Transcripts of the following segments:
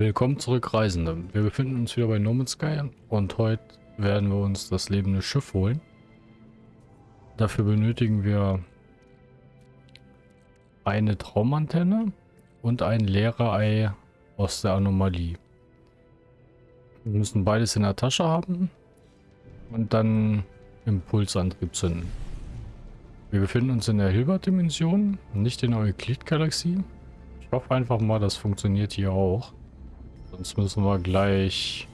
Willkommen zurück, Reisende. Wir befinden uns wieder bei No Man's Sky und heute werden wir uns das lebende Schiff holen. Dafür benötigen wir eine Traumantenne und ein Lehrerei aus der Anomalie. Wir müssen beides in der Tasche haben und dann Impulsantrieb zünden. Wir befinden uns in der Hilbert-Dimension, nicht in der Euklid-Galaxie. Ich hoffe einfach mal, das funktioniert hier auch. Sonst müssen wir gleich...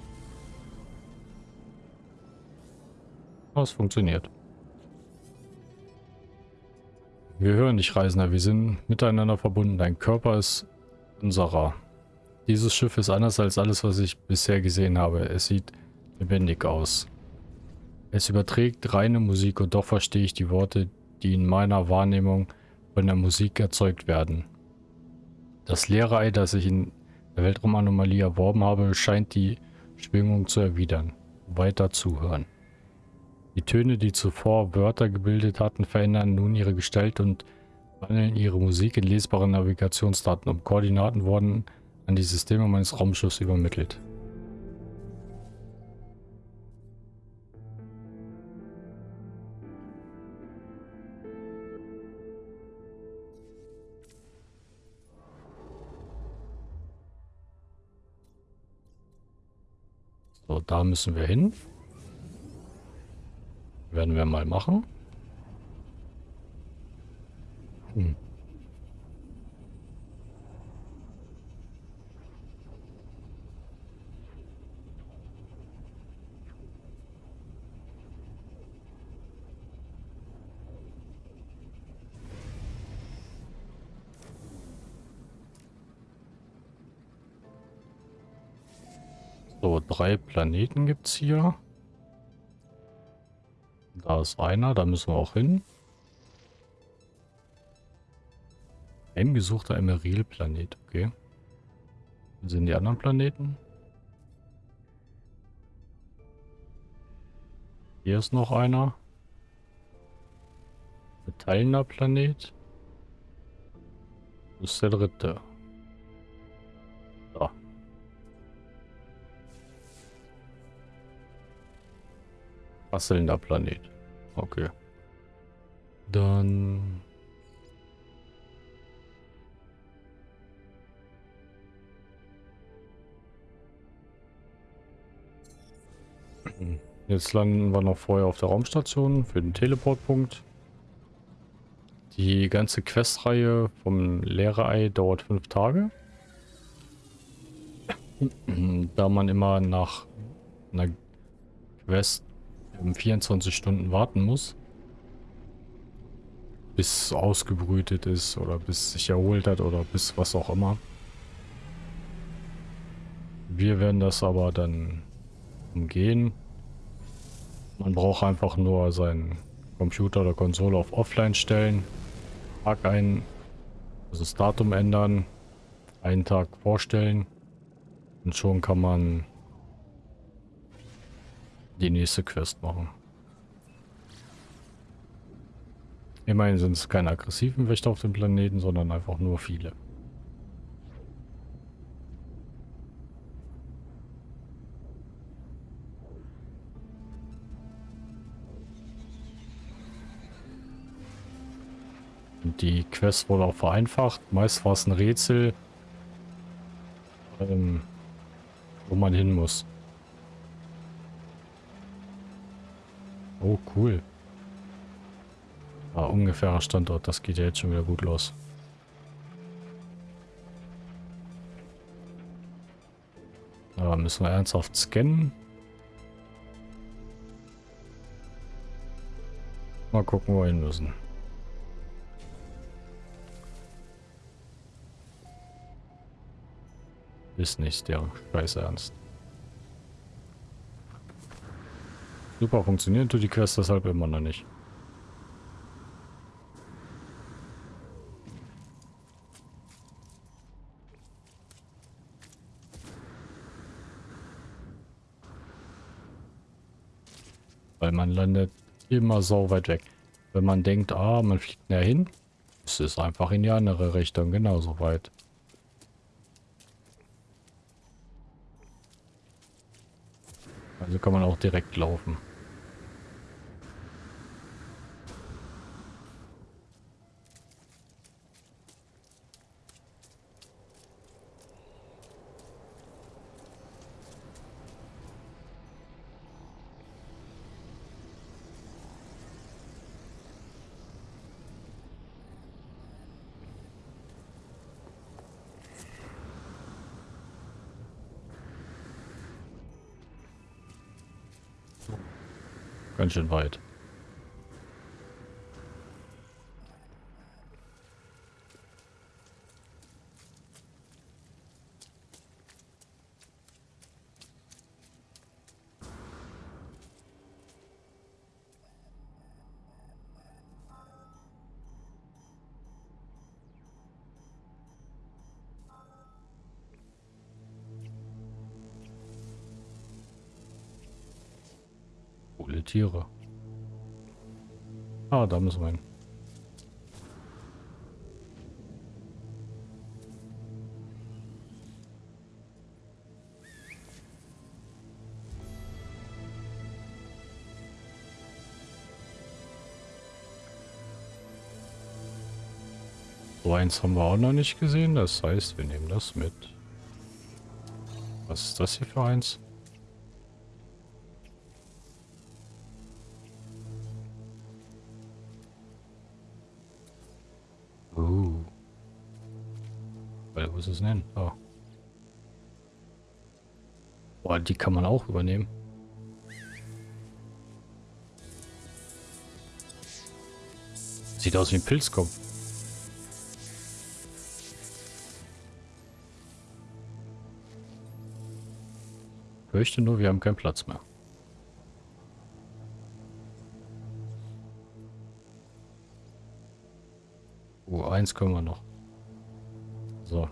Oh, es funktioniert. Wir hören dich, Reisender. Wir sind miteinander verbunden. Dein Körper ist unserer. Dieses Schiff ist anders als alles, was ich bisher gesehen habe. Es sieht lebendig aus. Es überträgt reine Musik und doch verstehe ich die Worte, die in meiner Wahrnehmung von der Musik erzeugt werden. Das leere Ei, das ich in Weltraumanomalie erworben habe, scheint die Schwingung zu erwidern. Weiter zuhören. Die Töne, die zuvor Wörter gebildet hatten, verändern nun ihre Gestalt und wandeln ihre Musik in lesbare Navigationsdaten um. Koordinaten wurden an die Systeme meines Raumschiffs übermittelt. So, da müssen wir hin. Werden wir mal machen. Hm. So, drei Planeten gibt es hier. Da ist einer, da müssen wir auch hin. Heimgesuchter Emeril-Planet, okay. Wo sind die anderen Planeten? Hier ist noch einer. Metallener Planet. Das ist der dritte. Rasselnder Planet. Okay. Dann... Jetzt landen wir noch vorher auf der Raumstation für den Teleportpunkt. Die ganze Questreihe vom Lehrerei dauert fünf Tage. da man immer nach einer Quest um 24 Stunden warten muss. Bis ausgebrütet ist oder bis sich erholt hat oder bis was auch immer. Wir werden das aber dann umgehen. Man braucht einfach nur seinen Computer oder Konsole auf Offline stellen. Tag ein, also das Datum ändern, einen Tag vorstellen und schon kann man die nächste Quest machen. Immerhin sind es keine aggressiven Wächter auf dem Planeten, sondern einfach nur viele. Die Quest wurde auch vereinfacht. Meist war es ein Rätsel, ähm, wo man hin muss. Oh, cool. Ah, ungefährer Standort. Das geht ja jetzt schon wieder gut los. Aber müssen wir ernsthaft scannen? Mal gucken, wo wir hin müssen. Ist nicht der Scheiß Ernst. Super funktioniert tut die Quest deshalb immer noch nicht. Weil man landet immer so weit weg. Wenn man denkt, ah, man fliegt näher hin, ist es einfach in die andere Richtung genauso weit. Also kann man auch direkt laufen. Ganz schön weit. Tiere. Ah, da müssen wir hin. So eins haben wir auch noch nicht gesehen. Das heißt, wir nehmen das mit. Was ist das hier für eins? Es denn? Oh. Boah, die kann man auch übernehmen. Sieht aus wie ein Pilzkopf. Fürchte nur, wir haben keinen Platz mehr. Oh, eins können wir noch. So.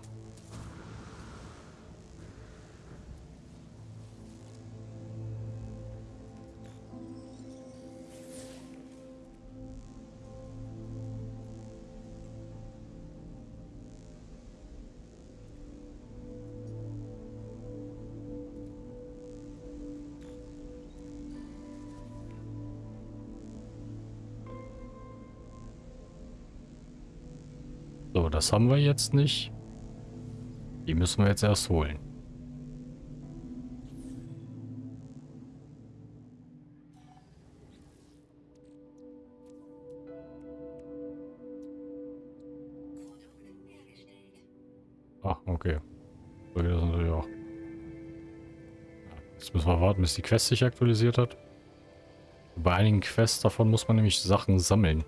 So, das haben wir jetzt nicht. Die müssen wir jetzt erst holen. Ah, okay. Das natürlich auch. Jetzt müssen wir warten, bis die Quest sich aktualisiert hat. Bei einigen Quests davon muss man nämlich Sachen sammeln.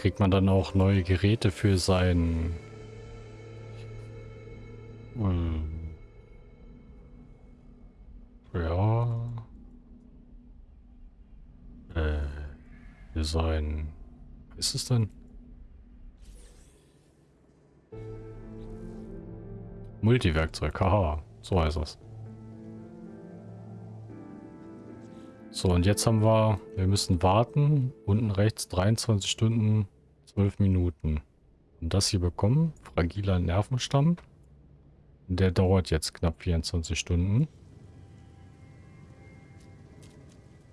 Kriegt man dann auch neue Geräte für sein... Ähm, ja... Äh... Für sein... Ist es denn? Multiwerkzeug, haha. So heißt das. So, und jetzt haben wir, wir müssen warten. Unten rechts 23 Stunden, 12 Minuten. Und das hier bekommen, fragiler Nervenstamm. Der dauert jetzt knapp 24 Stunden.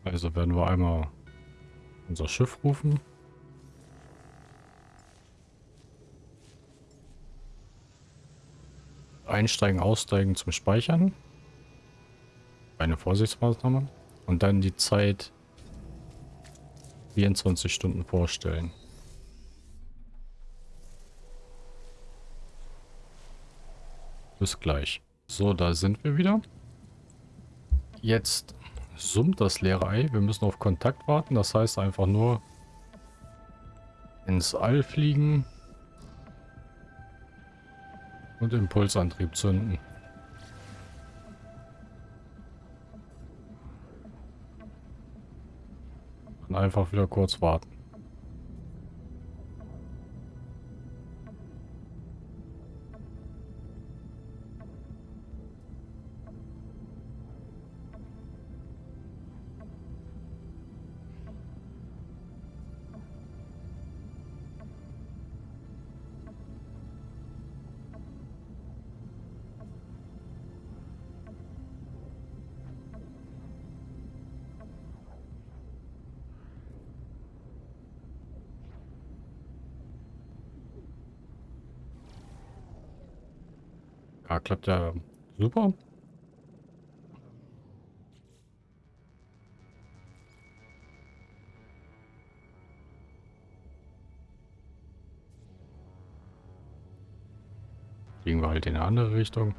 Also werden wir einmal unser Schiff rufen. Einsteigen, aussteigen zum Speichern. Eine Vorsichtsmaßnahme. Und dann die Zeit 24 Stunden vorstellen. Bis gleich. So, da sind wir wieder. Jetzt summt das leere Ei. Wir müssen auf Kontakt warten. Das heißt einfach nur ins All fliegen und Impulsantrieb zünden. Einfach wieder kurz warten. Ja, klappt ja super. Fliegen wir halt in eine andere Richtung.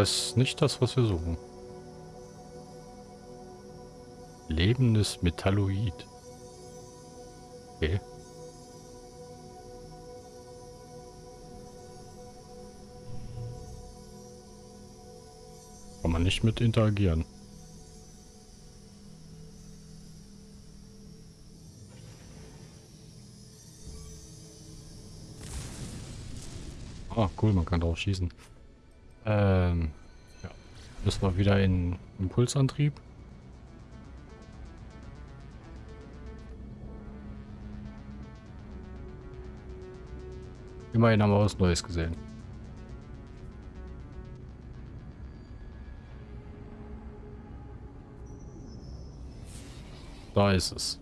Das ist nicht das, was wir suchen. Lebendes Metalloid. Okay. Kann man nicht mit interagieren. Ah, cool, man kann drauf schießen. Ähm, ja. Müssen wir wieder in Impulsantrieb. Immerhin haben wir was Neues gesehen. Da ist es.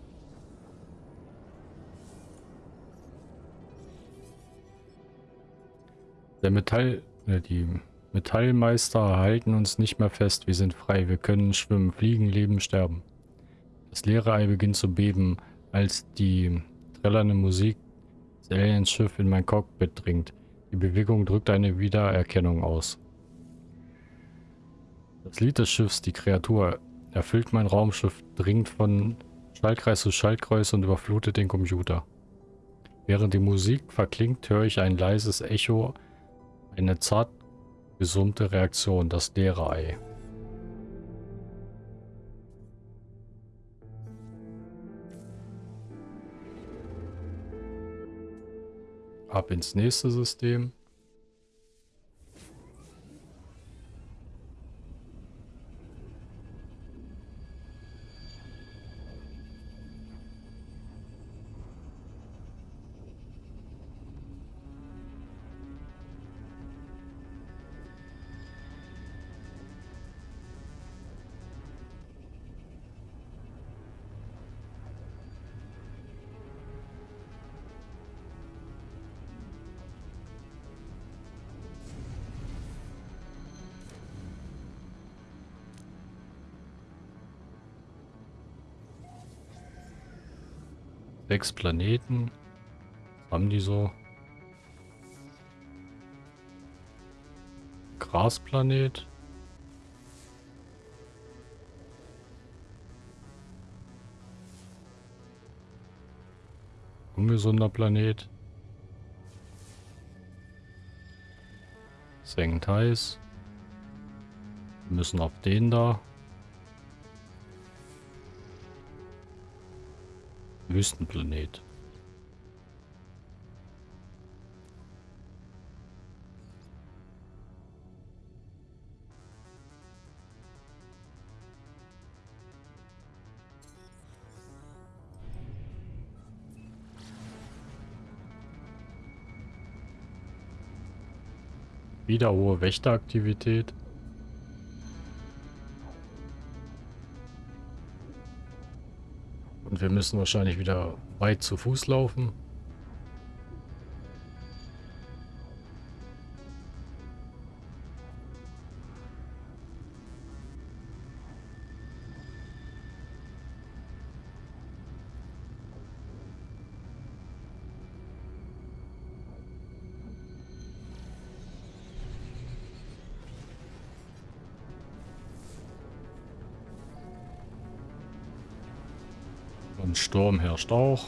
Der Metall, äh, die Metallmeister halten uns nicht mehr fest. Wir sind frei. Wir können schwimmen, fliegen, leben, sterben. Das leere Ei beginnt zu beben, als die trällernde Musik des Aliens-Schiff in mein Cockpit dringt. Die Bewegung drückt eine Wiedererkennung aus. Das Lied des Schiffs, die Kreatur, erfüllt mein Raumschiff, dringt von Schaltkreis zu Schaltkreis und überflutet den Computer. Während die Musik verklingt, höre ich ein leises Echo, eine zart Gesummte Reaktion, das leere Ei. Ab ins nächste System. Sechs Planeten. Haben die so? Grasplanet. Ungesunder Planet. Sengend heiß. Wir müssen auf den da. Wüstenplanet. Wieder hohe Wächteraktivität. Und wir müssen wahrscheinlich wieder weit zu Fuß laufen. Sturm herrscht auch.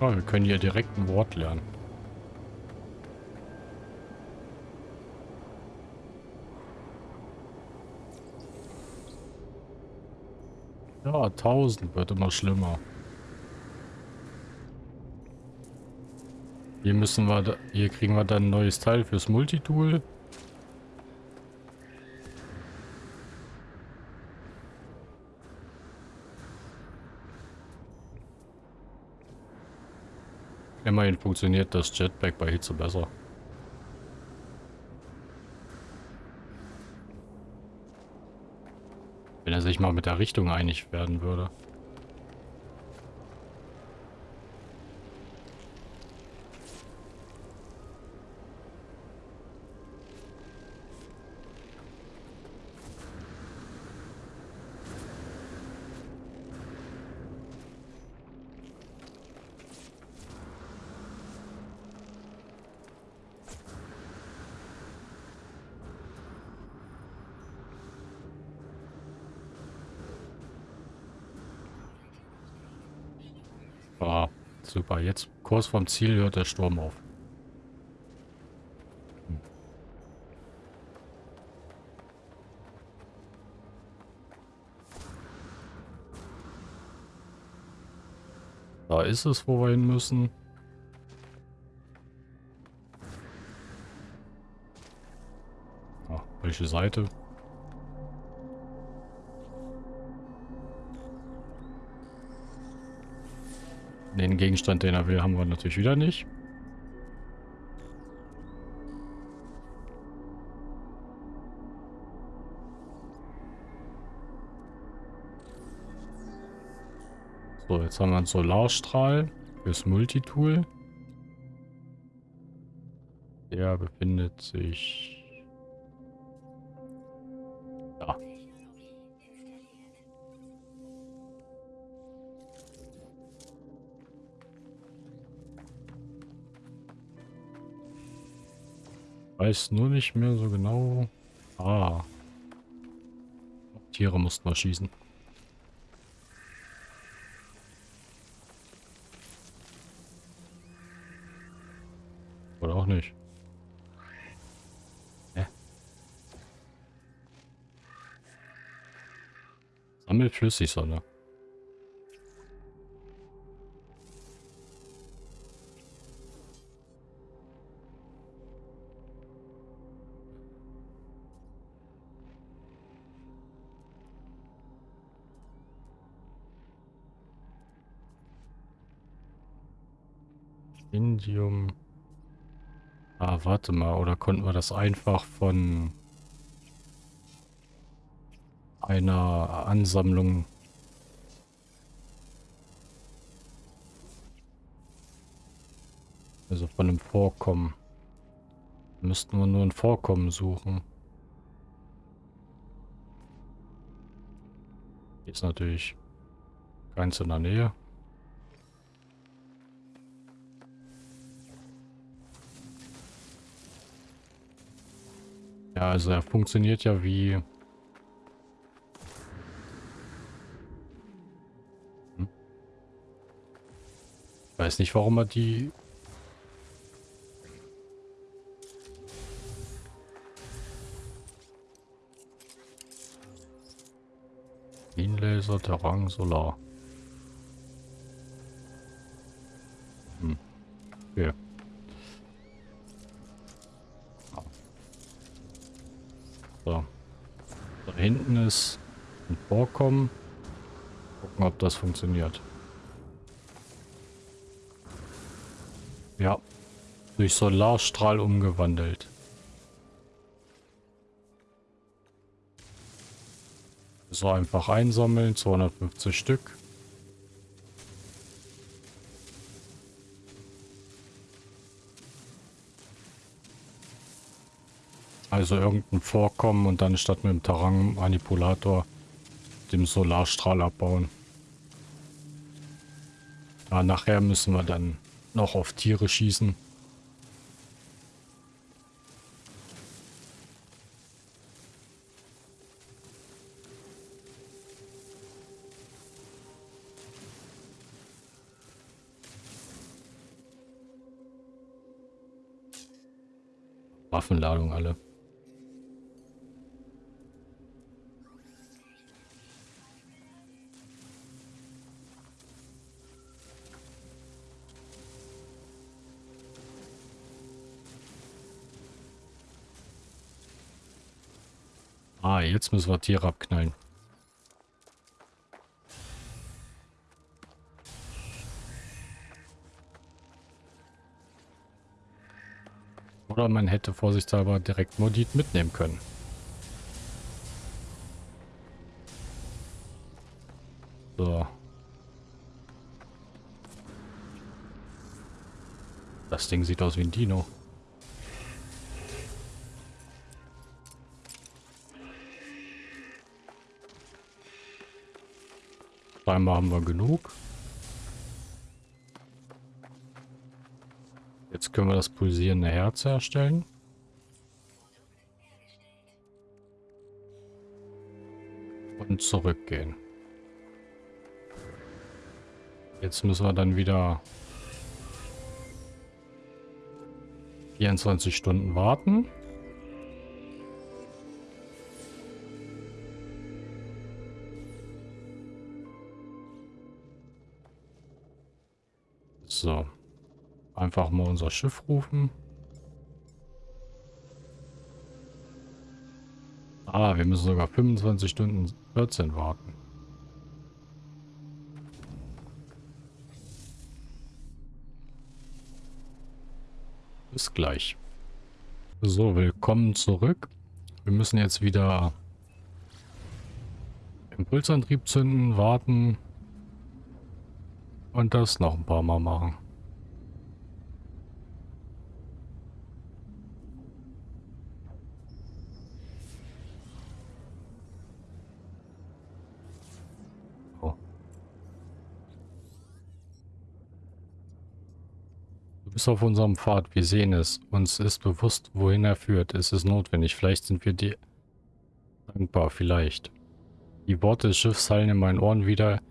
Oh, wir können hier direkt ein Wort lernen. Ja, 1000 wird immer schlimmer. Hier müssen wir, hier kriegen wir dann ein neues Teil fürs Multitool. Immerhin funktioniert das Jetpack bei Hitze besser. Wenn er sich mal mit der Richtung einig werden würde. Ah, super. Jetzt kurz vom Ziel hört der Sturm auf. Hm. Da ist es, wo wir hin müssen. Ah, welche Seite? Den Gegenstand, den er will, haben wir natürlich wieder nicht. So, jetzt haben wir einen Solarstrahl fürs Multitool. Der befindet sich Weiß nur nicht mehr so genau. Ah. Tiere mussten wir schießen. Oder auch nicht. Hä? Sammelt Indium. Ah, warte mal. Oder konnten wir das einfach von einer Ansammlung also von einem Vorkommen. Müssten wir nur ein Vorkommen suchen. Ist natürlich ganz in der Nähe. Also er funktioniert ja wie... Hm? Weiß nicht, warum er die... Laser, Terrain, Solar. Hinten ist ein Vorkommen. Gucken, ob das funktioniert. Ja. Durch Solarstrahl umgewandelt. So einfach einsammeln. 250 Stück. Also irgendein Vorkommen und dann statt mit dem Terrain-Manipulator dem Solarstrahl abbauen. Ja, nachher müssen wir dann noch auf Tiere schießen. Müssen wir Tiere abknallen. Oder man hätte vorsichtshalber direkt Modit mitnehmen können. So. Das Ding sieht aus wie ein Dino. Scheinbar haben wir genug. Jetzt können wir das pulsierende Herz herstellen. Und zurückgehen. Jetzt müssen wir dann wieder 24 Stunden warten. Einfach mal unser Schiff rufen. Ah, wir müssen sogar 25 Stunden 14 warten. Bis gleich. So, willkommen zurück. Wir müssen jetzt wieder Impulsantrieb zünden, warten und das noch ein paar Mal machen. Bist auf unserem Pfad. Wir sehen es. Uns ist bewusst, wohin er führt. Es ist notwendig. Vielleicht sind wir dir dankbar. Vielleicht. Die Worte des Schiffs hallen in meinen Ohren wieder.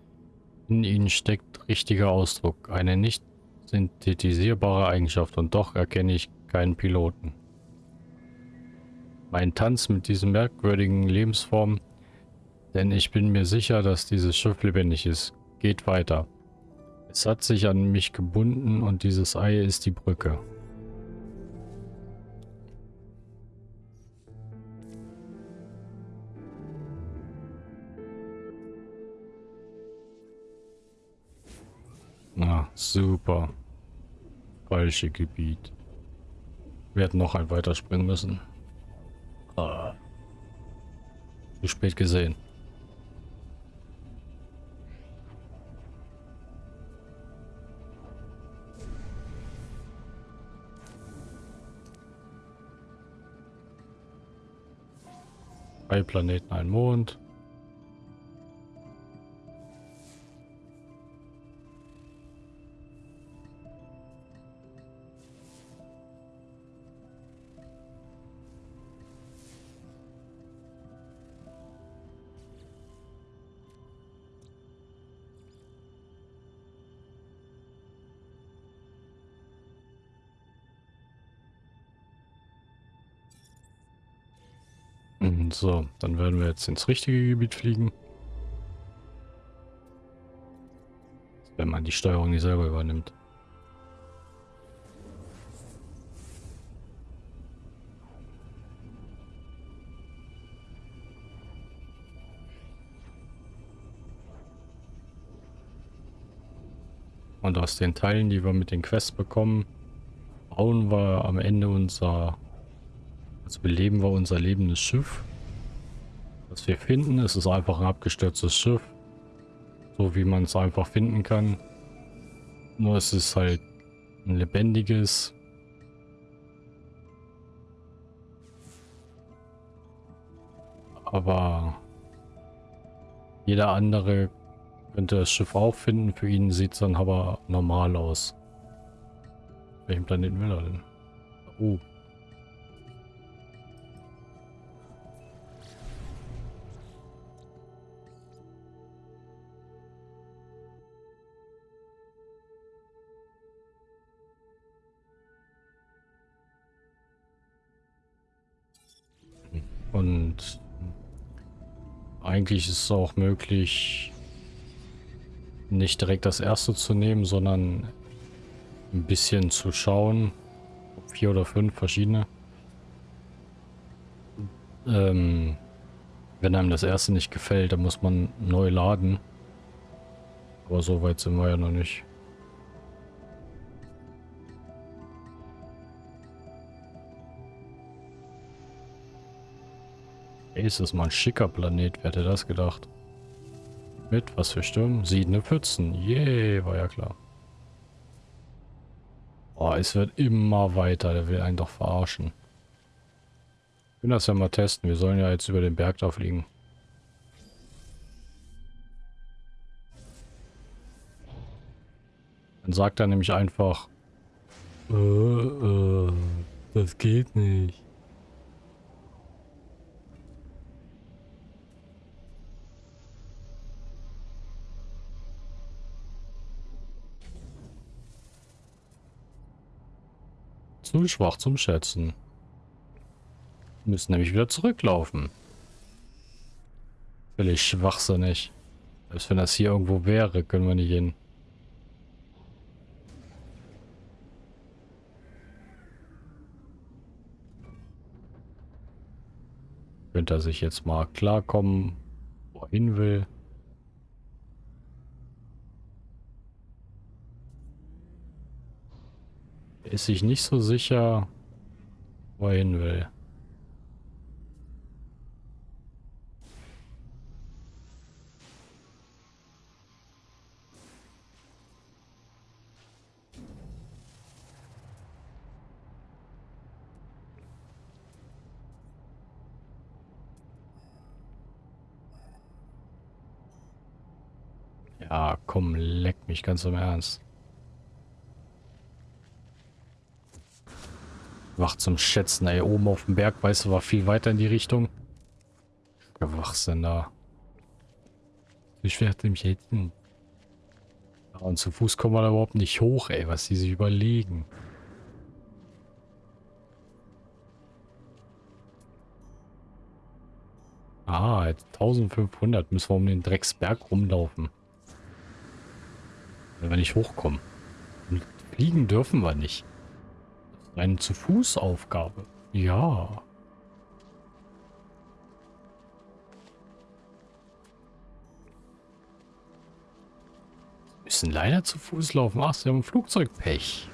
In ihnen steckt richtiger Ausdruck. Eine nicht synthetisierbare Eigenschaft. Und doch erkenne ich keinen Piloten. Mein Tanz mit diesen merkwürdigen Lebensformen. Denn ich bin mir sicher, dass dieses Schiff lebendig ist. Geht weiter. Es hat sich an mich gebunden und dieses Ei ist die Brücke. Na, super. Falsche Gebiet. Wir hätten noch ein weiterspringen müssen. Ah. Zu spät gesehen. Drei Planeten, ein Mond. Jetzt ins richtige Gebiet fliegen. Wenn man die Steuerung nicht selber übernimmt. Und aus den Teilen, die wir mit den Quests bekommen, bauen wir am Ende unser, also beleben wir unser lebendes Schiff. Was wir finden, ist es einfach ein abgestürztes Schiff. So wie man es einfach finden kann. Nur es ist halt ein lebendiges. Aber jeder andere könnte das Schiff auch finden. Für ihn sieht es dann aber normal aus. Welchen Planeten will er denn? Oh. Und eigentlich ist es auch möglich, nicht direkt das erste zu nehmen, sondern ein bisschen zu schauen. Vier oder fünf verschiedene. Ähm, Wenn einem das erste nicht gefällt, dann muss man neu laden. Aber so weit sind wir ja noch nicht. Hey, ist das mal ein schicker Planet? Wer hätte das gedacht? Mit was für Stürmen? Siedende Pfützen. Yay, war ja klar. Oh, es wird immer weiter. Der will einen doch verarschen. Ich will das ja mal testen. Wir sollen ja jetzt über den Berg da fliegen. Dann sagt er nämlich einfach, äh, äh, das geht nicht. Zu schwach zum Schätzen. Wir müssen nämlich wieder zurücklaufen. Völlig schwachsinnig. Selbst wenn das hier irgendwo wäre, können wir nicht hin. Könnte er sich jetzt mal klarkommen, wo er hin will. Ist sich nicht so sicher, wo er hin will. Ja, komm, leck mich ganz im Ernst. Wach zum Schätzen, ey. Oben auf dem Berg, weißt du, war viel weiter in die Richtung. Gewachsen da. Ich werde mich hätten. Und zu Fuß kommen wir da überhaupt nicht hoch, ey, was die sich überlegen. Ah, 1500 müssen wir um den Drecksberg rumlaufen. Wenn wir nicht hochkommen. Fliegen dürfen wir nicht. Eine zu Fuß Aufgabe. Ja. Müssen leider zu Fuß laufen. Ach, sie haben Flugzeugpech.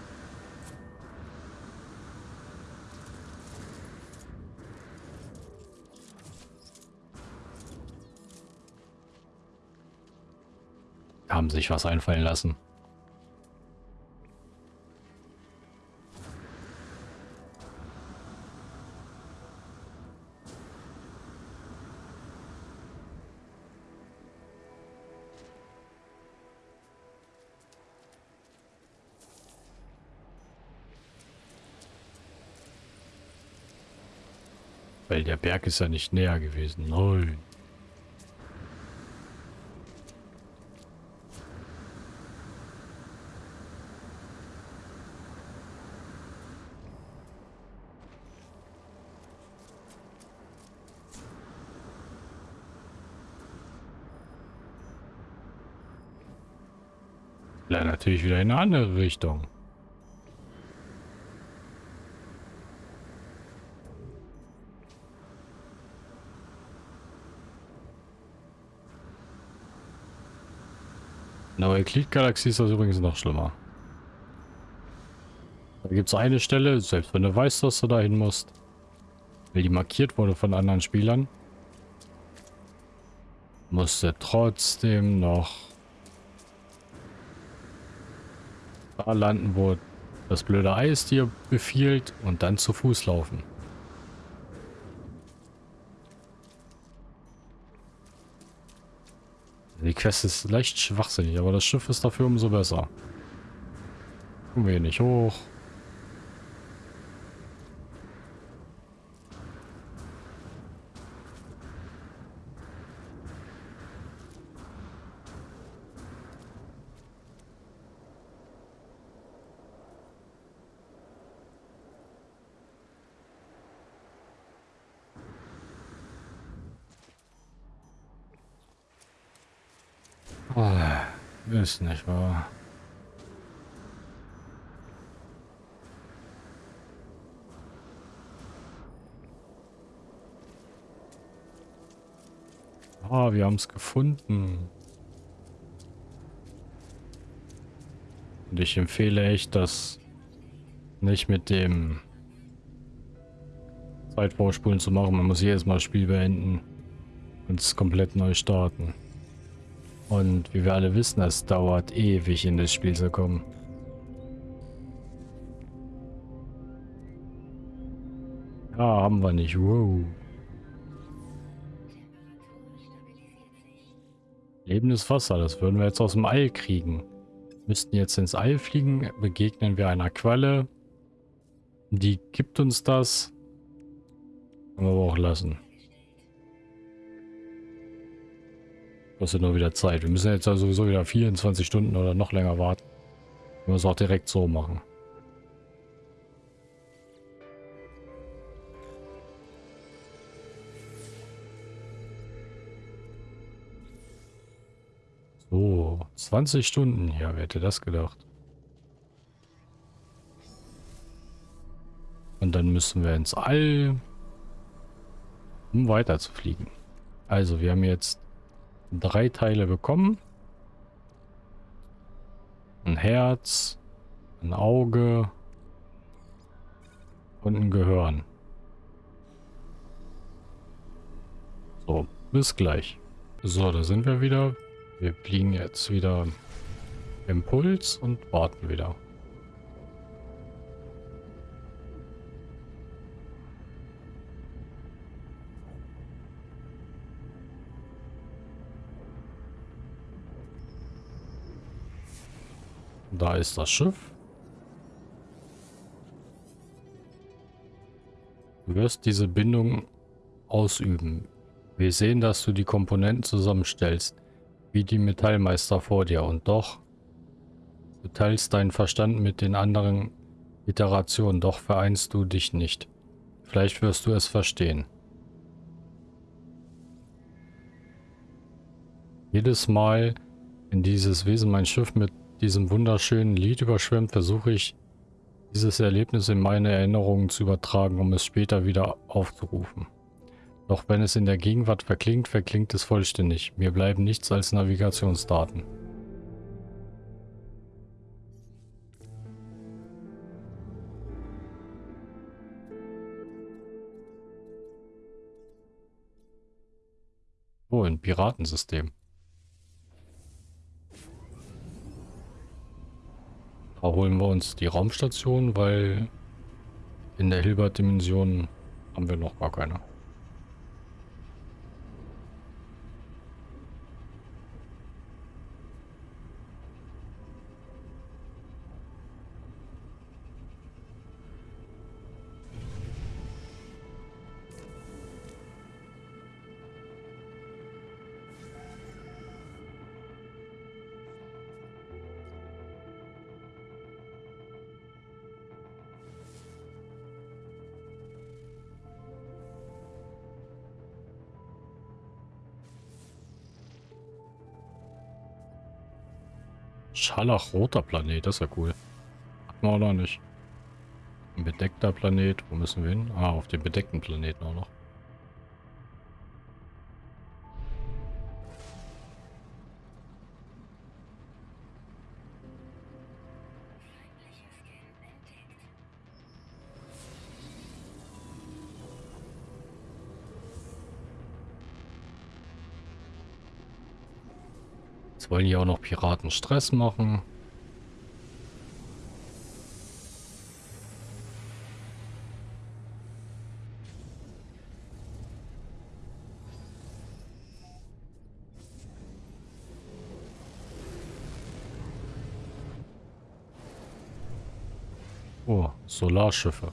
Haben sich was einfallen lassen. Weil der Berg ist ja nicht näher gewesen. Nein. Ja, natürlich wieder in eine andere Richtung. Der Euklid-Galaxie ist das übrigens noch schlimmer. Da gibt es eine Stelle, selbst wenn du weißt, dass du dahin musst, weil die markiert wurde von anderen Spielern, musst du trotzdem noch da landen, wo das blöde Eis dir befiehlt und dann zu Fuß laufen. Die Quest ist leicht schwachsinnig, aber das Schiff ist dafür umso besser. Kommen wir hier nicht hoch. Oh, ist nicht wahr. Ah, wir haben es gefunden. Und ich empfehle echt, das nicht mit dem Zeitvorspulen zu machen. Man muss jedes Mal das Spiel beenden und es komplett neu starten. Und wie wir alle wissen, es dauert ewig in das Spiel zu kommen. Ja, haben wir nicht. Wow. Lebendes Wasser, das würden wir jetzt aus dem All kriegen. Müssten jetzt ins All fliegen, begegnen wir einer Quelle. Die gibt uns das. Können wir aber auch lassen. Kostet nur wieder Zeit. Wir müssen jetzt also sowieso wieder 24 Stunden oder noch länger warten. Wir müssen es auch direkt so machen. So, 20 Stunden. Ja, wer hätte das gedacht? Und dann müssen wir ins All, um weiter zu fliegen. Also, wir haben jetzt drei Teile bekommen. Ein Herz, ein Auge und ein Gehirn. So, bis gleich. So, da sind wir wieder. Wir fliegen jetzt wieder Impuls und warten wieder. Da ist das Schiff. Du wirst diese Bindung ausüben. Wir sehen, dass du die Komponenten zusammenstellst, wie die Metallmeister vor dir. Und doch, du teilst deinen Verstand mit den anderen Iterationen, doch vereinst du dich nicht. Vielleicht wirst du es verstehen. Jedes Mal, wenn dieses Wesen mein Schiff mit diesem wunderschönen Lied überschwemmt, versuche ich, dieses Erlebnis in meine Erinnerungen zu übertragen, um es später wieder aufzurufen. Doch wenn es in der Gegenwart verklingt, verklingt es vollständig. Mir bleiben nichts als Navigationsdaten. Oh, ein Piratensystem. Da holen wir uns die Raumstation, weil in der Hilbert-Dimension haben wir noch gar keine. Scharlachroter Planet, das ist ja cool. Hatten wir auch noch nicht. Ein bedeckter Planet, wo müssen wir hin? Ah, auf dem bedeckten Planeten auch noch. Wollen hier auch noch Piraten Stress machen. Oh, Solarschiffe.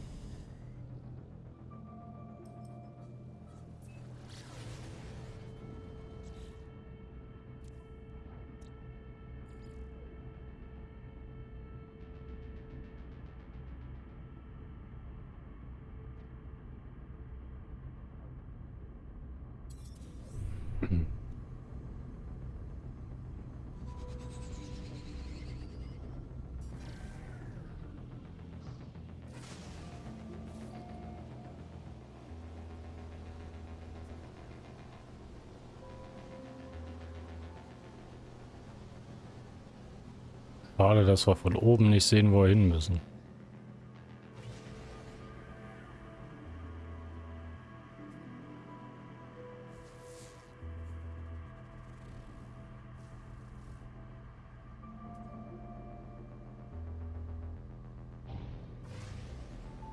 Dass wir von oben nicht sehen, wo wir hin müssen.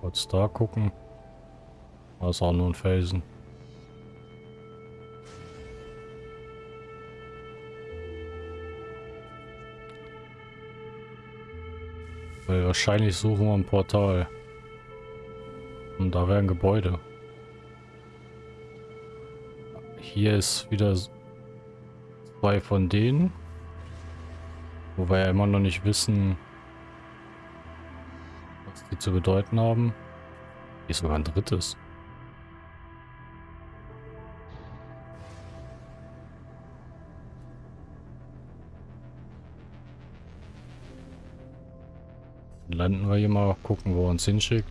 Kurz da gucken. Ist auch nur ein Felsen. Weil wahrscheinlich suchen wir ein Portal. Und da wäre ein Gebäude. Hier ist wieder zwei von denen. Wo wir ja immer noch nicht wissen, was die zu bedeuten haben. Hier ist sogar ein drittes. Landen wir hier mal, gucken, wo er uns hinschickt.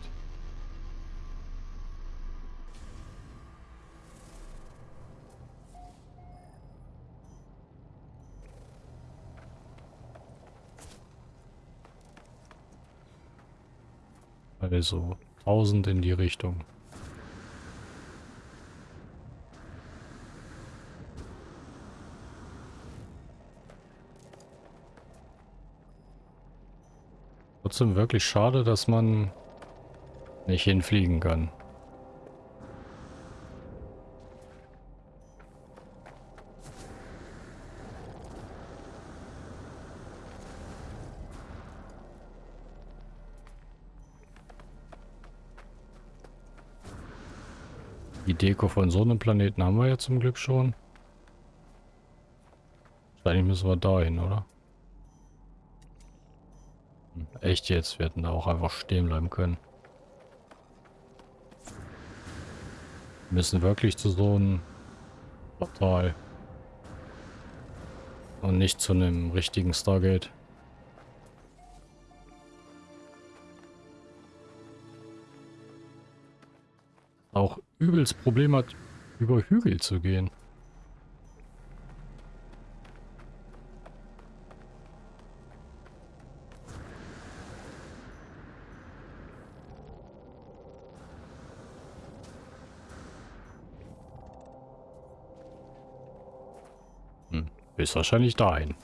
Also 1000 in die Richtung. Trotzdem wirklich schade, dass man nicht hinfliegen kann. Die Deko von so einem Planeten haben wir ja zum Glück schon. Wahrscheinlich müssen wir dahin, oder? Echt jetzt, wir hätten da auch einfach stehen bleiben können. Wir müssen wirklich zu so einem Portal. Und nicht zu einem richtigen Stargate. Auch übelst Problem hat, über Hügel zu gehen. Ist wahrscheinlich dahin.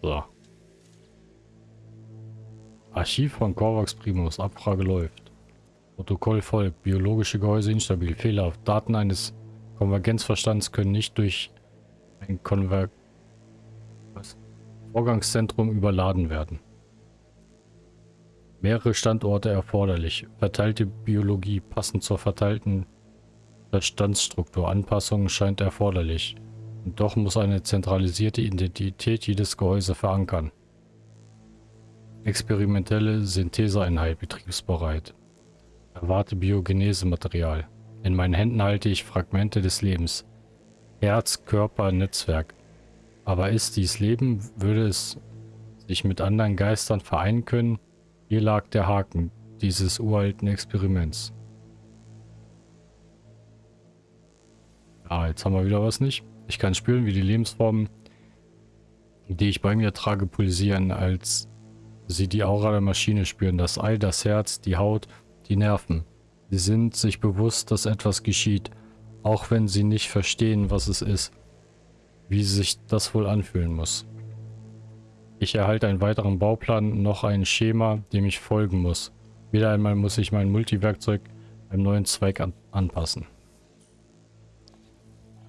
So. Archiv von Corvax Primus. Abfrage läuft. Protokoll folgt. Biologische Gehäuse instabil. Fehlerhaft. Daten eines Konvergenzverstands können nicht durch ein Konver? Vorgangszentrum überladen werden. Mehrere Standorte erforderlich. Verteilte Biologie passend zur verteilten Verstandsstruktur. Anpassungen scheint erforderlich. Und doch muss eine zentralisierte Identität jedes Gehäuse verankern. Experimentelle Syntheseeinheit betriebsbereit. Erwarte Biogenese-Material. In meinen Händen halte ich Fragmente des Lebens. Herz, Körper, Netzwerk. Aber ist dies Leben, würde es sich mit anderen Geistern vereinen können? Hier lag der Haken dieses uralten Experiments. Ah, jetzt haben wir wieder was nicht. Ich kann spüren, wie die Lebensformen, die ich bei mir trage, pulsieren, als sie die Aura der Maschine spüren. Das Ei, das Herz, die Haut, die Nerven. Sie sind sich bewusst, dass etwas geschieht, auch wenn sie nicht verstehen, was es ist, wie sich das wohl anfühlen muss. Ich erhalte einen weiteren Bauplan, noch ein Schema, dem ich folgen muss. Wieder einmal muss ich mein Multiwerkzeug einem neuen Zweig an anpassen.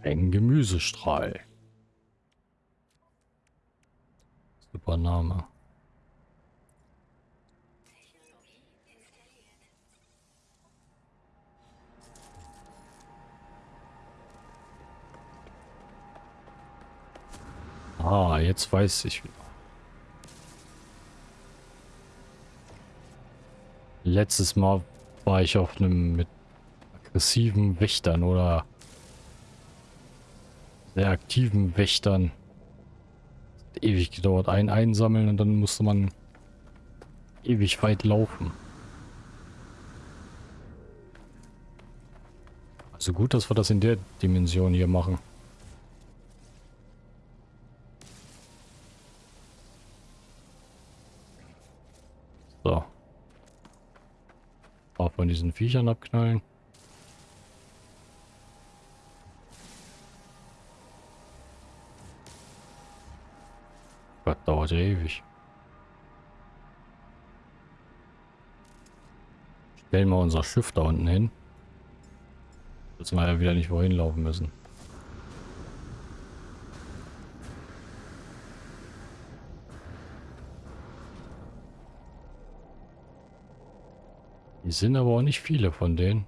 Ein Gemüsestrahl. Super Name. Ah, jetzt weiß ich wieder. Letztes Mal war ich auf einem mit aggressiven Wächtern oder sehr aktiven Wächtern. ewig gedauert. Ein einsammeln und dann musste man ewig weit laufen. Also gut, dass wir das in der Dimension hier machen. So. Paar von diesen Viechern abknallen. Gott, dauert ja ewig. Stellen wir unser Schiff da unten hin. Dass wir ja wieder nicht wohin laufen müssen. Die sind aber auch nicht viele von denen.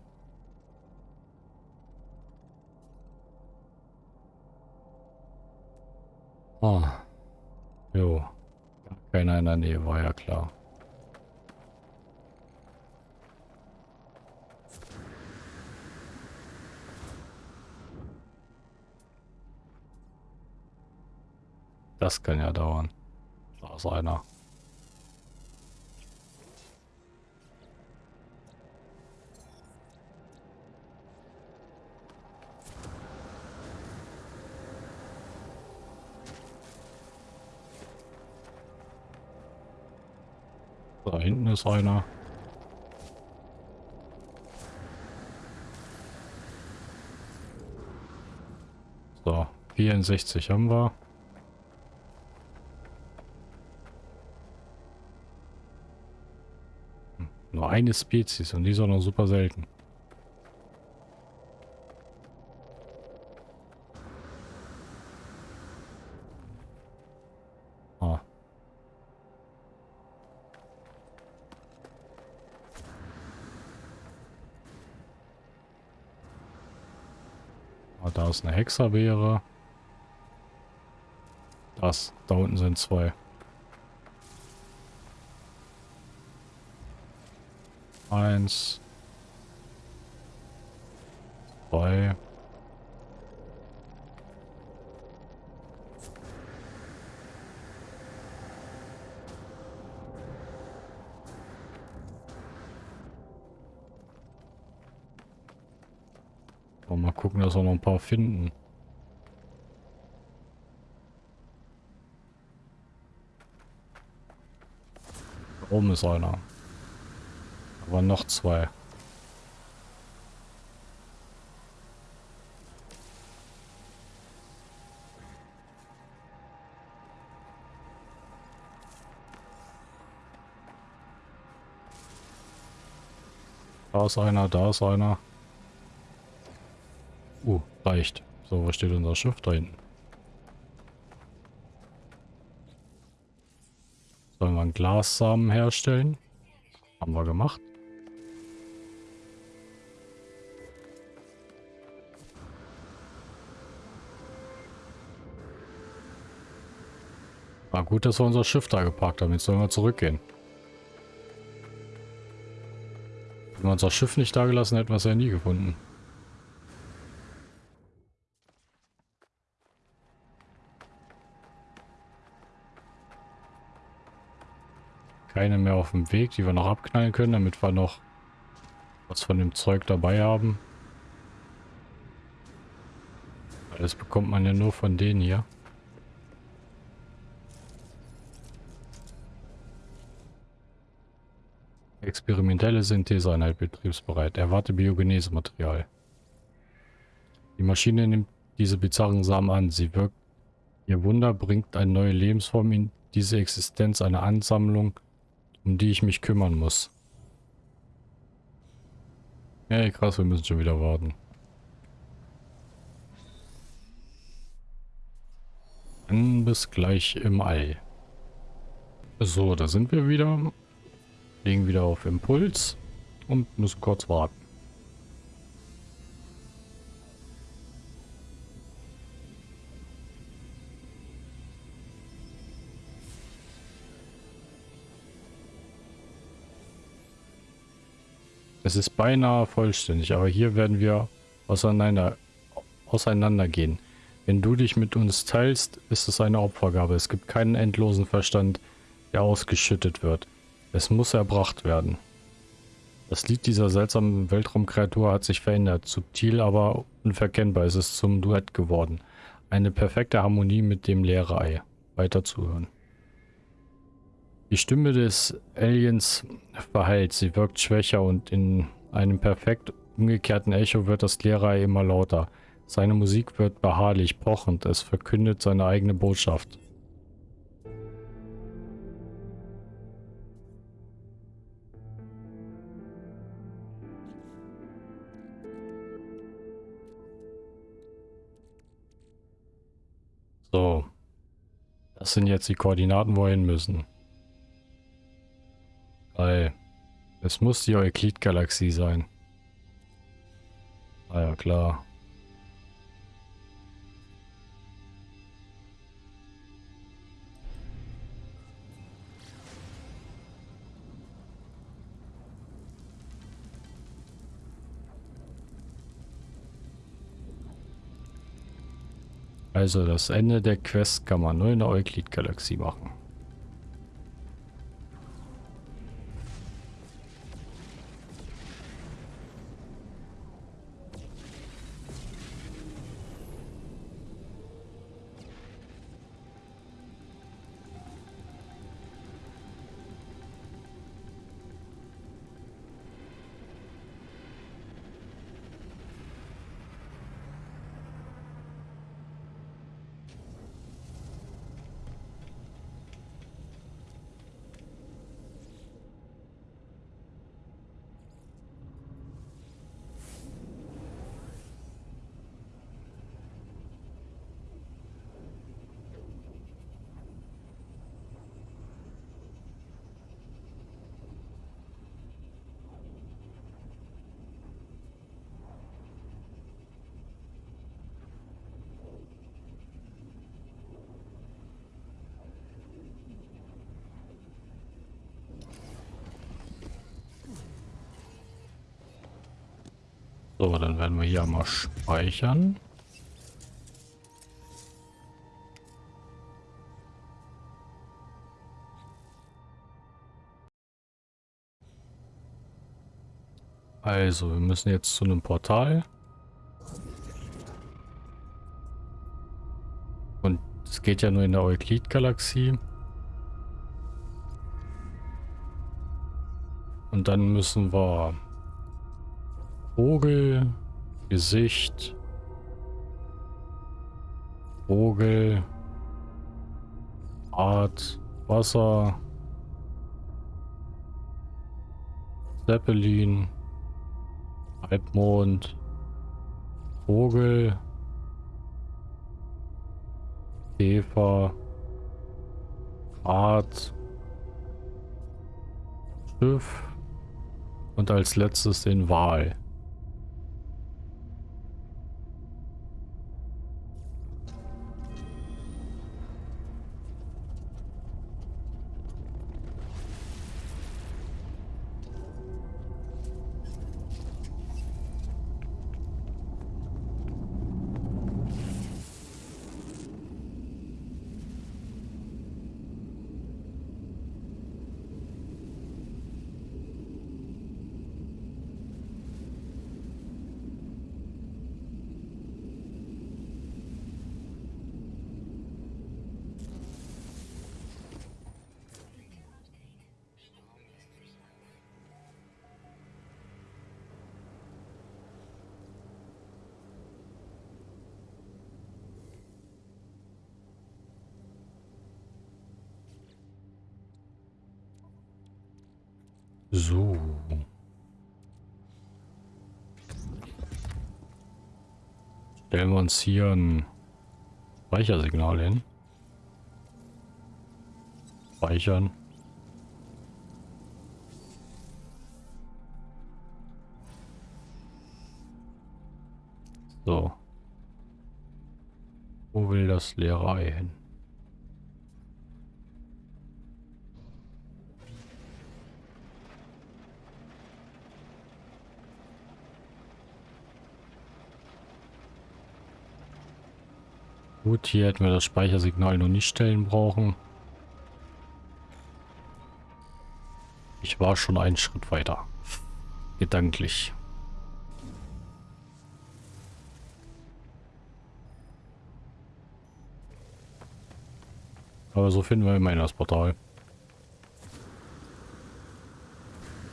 Ah. Jo. Keiner in der Nähe, war ja klar. Das kann ja dauern. Da ist einer. Da hinten ist einer. So, 64 haben wir. Nur eine Spezies und die ist auch noch super selten. Ah. Da ist eine Hexerbeere. Das, da unten sind zwei. Eins. Zwei. Mal gucken, dass wir noch ein paar finden. Da oben ist einer. Aber noch zwei. Da ist einer, da ist einer. Uh, reicht. So, wo steht unser Schiff da hinten? Sollen wir einen Glassamen herstellen? Haben wir gemacht. War gut, dass wir unser Schiff da geparkt haben. Jetzt sollen wir zurückgehen. Wenn wir unser Schiff nicht da gelassen hätten, wir es ja nie gefunden. Keine mehr auf dem Weg, die wir noch abknallen können, damit wir noch was von dem Zeug dabei haben. Das bekommt man ja nur von denen hier. Experimentelle Syntheseeinheit betriebsbereit. Erwarte Biogenese-Material. Die Maschine nimmt diese bizarren Samen an. Sie wirkt. Ihr Wunder bringt eine neue Lebensform in diese Existenz, eine Ansammlung, um die ich mich kümmern muss. Hey, krass, wir müssen schon wieder warten. Dann bis gleich im All. So, da sind wir wieder. Legen wieder auf Impuls und müssen kurz warten. Es ist beinahe vollständig, aber hier werden wir auseinander, auseinander gehen. Wenn du dich mit uns teilst, ist es eine Opfergabe. Es gibt keinen endlosen Verstand, der ausgeschüttet wird. Es muss erbracht werden. Das Lied dieser seltsamen Weltraumkreatur hat sich verändert. Subtil, aber unverkennbar ist es zum Duett geworden. Eine perfekte Harmonie mit dem Lehrei. Weiter zuhören. Die Stimme des Aliens verheilt. Sie wirkt schwächer und in einem perfekt umgekehrten Echo wird das Lehrei immer lauter. Seine Musik wird beharrlich, pochend, es verkündet seine eigene Botschaft. So. Das sind jetzt die Koordinaten, wo wir hin müssen. Weil es muss die Euklid-Galaxie sein. Ah ja, klar. Also das Ende der Quest kann man nur in der Euklid-Galaxie machen. So, dann werden wir hier mal speichern. Also, wir müssen jetzt zu einem Portal. Und es geht ja nur in der Euklid-Galaxie. Und dann müssen wir Vogel, Gesicht, Vogel, Art, Wasser, Zeppelin, Halbmond, Vogel, Käfer, Art, Schiff und als letztes den Wal. Uns hier ein Speichersignal hin. Speichern. So. Wo will das leere hin? Gut, hier hätten wir das Speichersignal noch nicht stellen brauchen. Ich war schon einen Schritt weiter. Gedanklich. Aber so finden wir immerhin das Portal.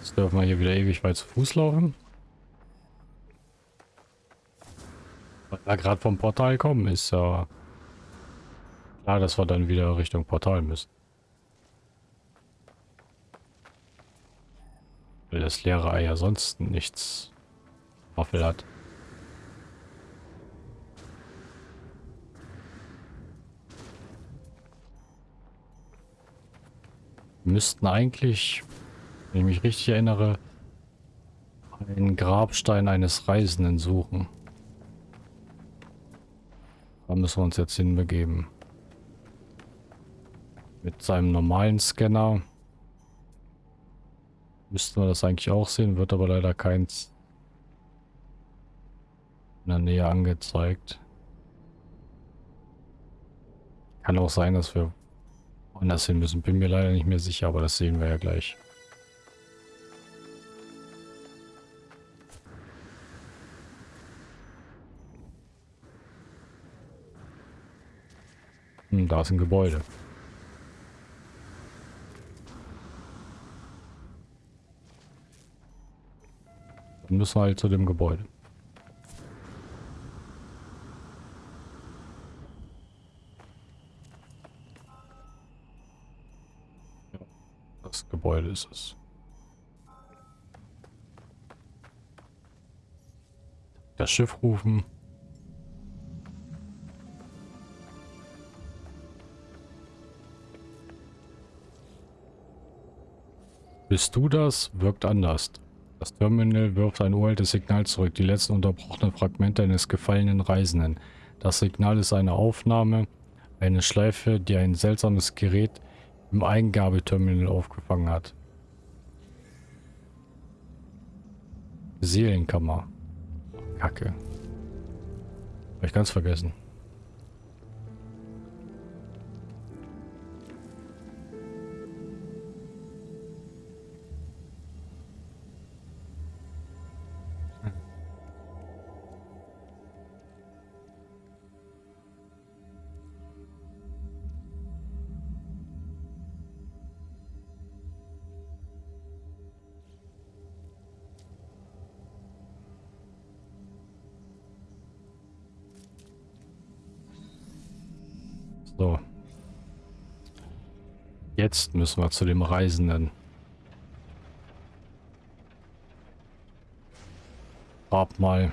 Jetzt dürfen wir hier wieder ewig weit zu Fuß laufen. Weil wir gerade vom Portal kommen, ist ja klar, dass wir dann wieder Richtung Portal müssen. Weil das leere Ei ja sonst nichts Waffel hat. Müssten eigentlich, wenn ich mich richtig erinnere, einen Grabstein eines Reisenden suchen. Da müssen wir uns jetzt hinbegeben. Mit seinem normalen Scanner Müssten wir das eigentlich auch sehen, wird aber leider keins in der Nähe angezeigt. Kann auch sein, dass wir anders hin müssen. Bin mir leider nicht mehr sicher, aber das sehen wir ja gleich. Hm, da ist ein Gebäude. Dann müssen wir halt zu dem Gebäude. Das Gebäude ist es. Das Schiff rufen. Bist du das? Wirkt anders. Das Terminal wirft ein uraltes Signal zurück, die letzten unterbrochenen Fragmente eines gefallenen Reisenden. Das Signal ist eine Aufnahme, eine Schleife, die ein seltsames Gerät im Eingabeterminal aufgefangen hat. Seelenkammer. Kacke. Hab ich ganz vergessen. Jetzt müssen wir zu dem Reisenden. Grab mal.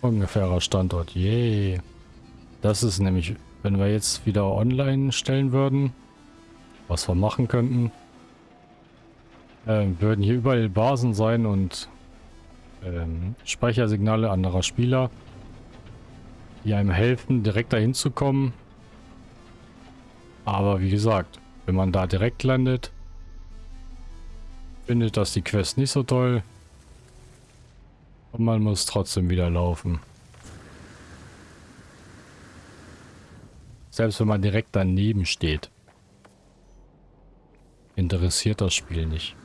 Ungefährer Standort. Yay. Das ist nämlich, wenn wir jetzt wieder online stellen würden, was wir machen könnten, äh, würden hier überall Basen sein und ähm, Speichersignale anderer Spieler, die einem helfen, direkt dahin zu kommen. Aber wie gesagt, wenn man da direkt landet, findet das die Quest nicht so toll. Und man muss trotzdem wieder laufen. Selbst wenn man direkt daneben steht. Interessiert das Spiel nicht.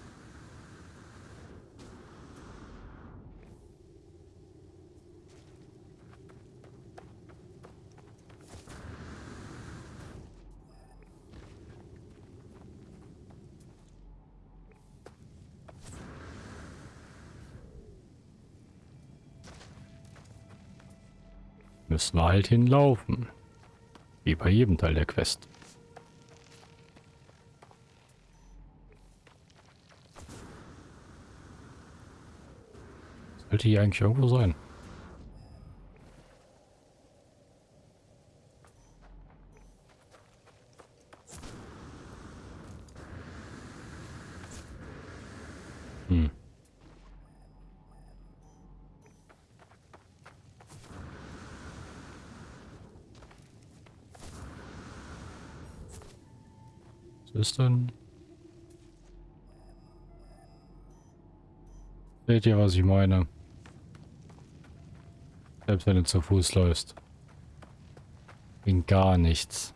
müssen wir halt hinlaufen. Wie bei jedem Teil der Quest. Sollte hier eigentlich irgendwo sein. ist denn? Seht ihr, was ich meine? Selbst wenn du zu Fuß läufst. In gar nichts.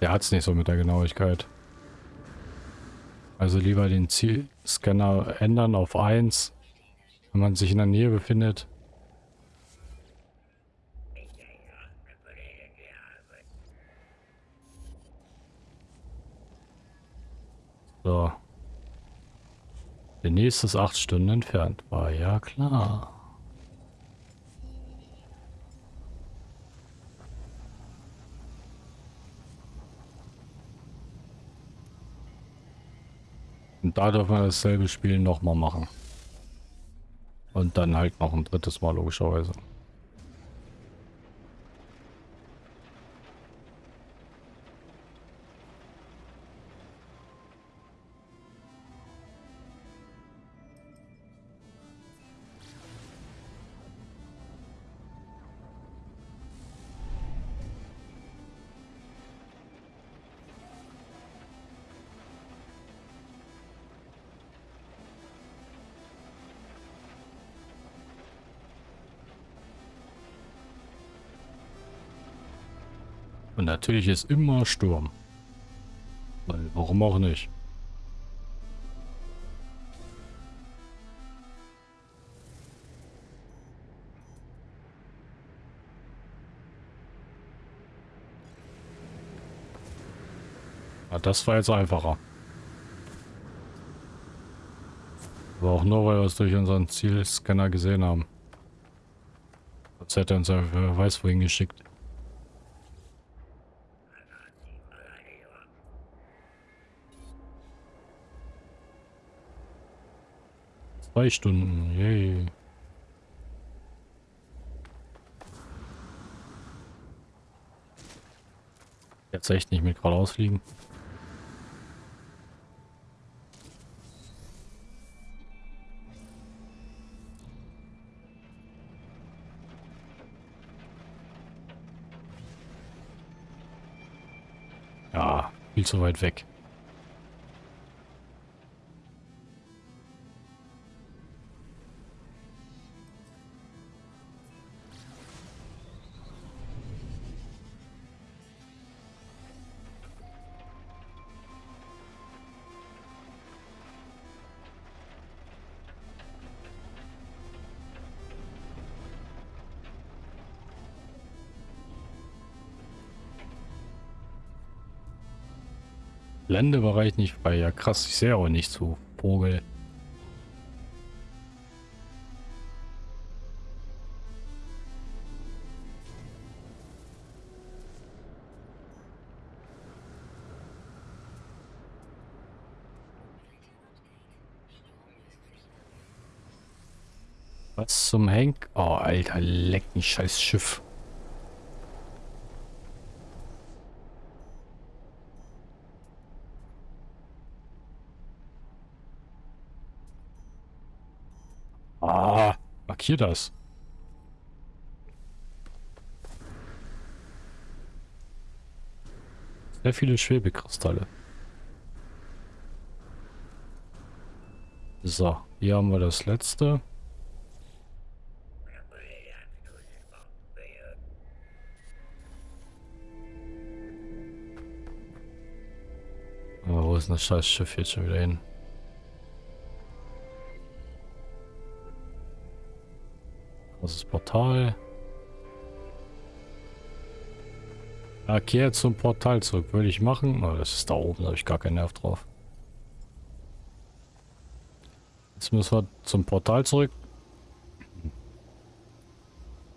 Der hat es nicht so mit der Genauigkeit. Also lieber den Zielscanner ändern auf 1, wenn man sich in der Nähe befindet. So. Der nächste ist 8 Stunden entfernt. War ja klar. Und da dürfen wir dasselbe Spiel nochmal machen. Und dann halt noch ein drittes Mal logischerweise. Natürlich ist immer Sturm. Weil, warum auch nicht? Ja, das war jetzt einfacher. Aber auch nur, weil wir es durch unseren Zielscanner gesehen haben. Jetzt hätte er uns wer weiß wohin geschickt. Zwei Stunden, yay. Jetzt echt nicht mit geradeaus liegen. Ja, viel zu weit weg. Landebereich nicht frei. Ja krass, ich sehe auch nicht so. Vogel. Was zum Henk? Oh, Alter, leck mich, scheiß Schiff. Markier das. Sehr viele Schwebekristalle. So, hier haben wir das letzte. Aber wo ist das scheiß Schiff jetzt schon wieder hin? Das ist Portal. Ja, kehr zum Portal zurück. Würde ich machen. Oh, das ist da oben. Da habe ich gar keinen Nerv drauf. Jetzt müssen wir zum Portal zurück.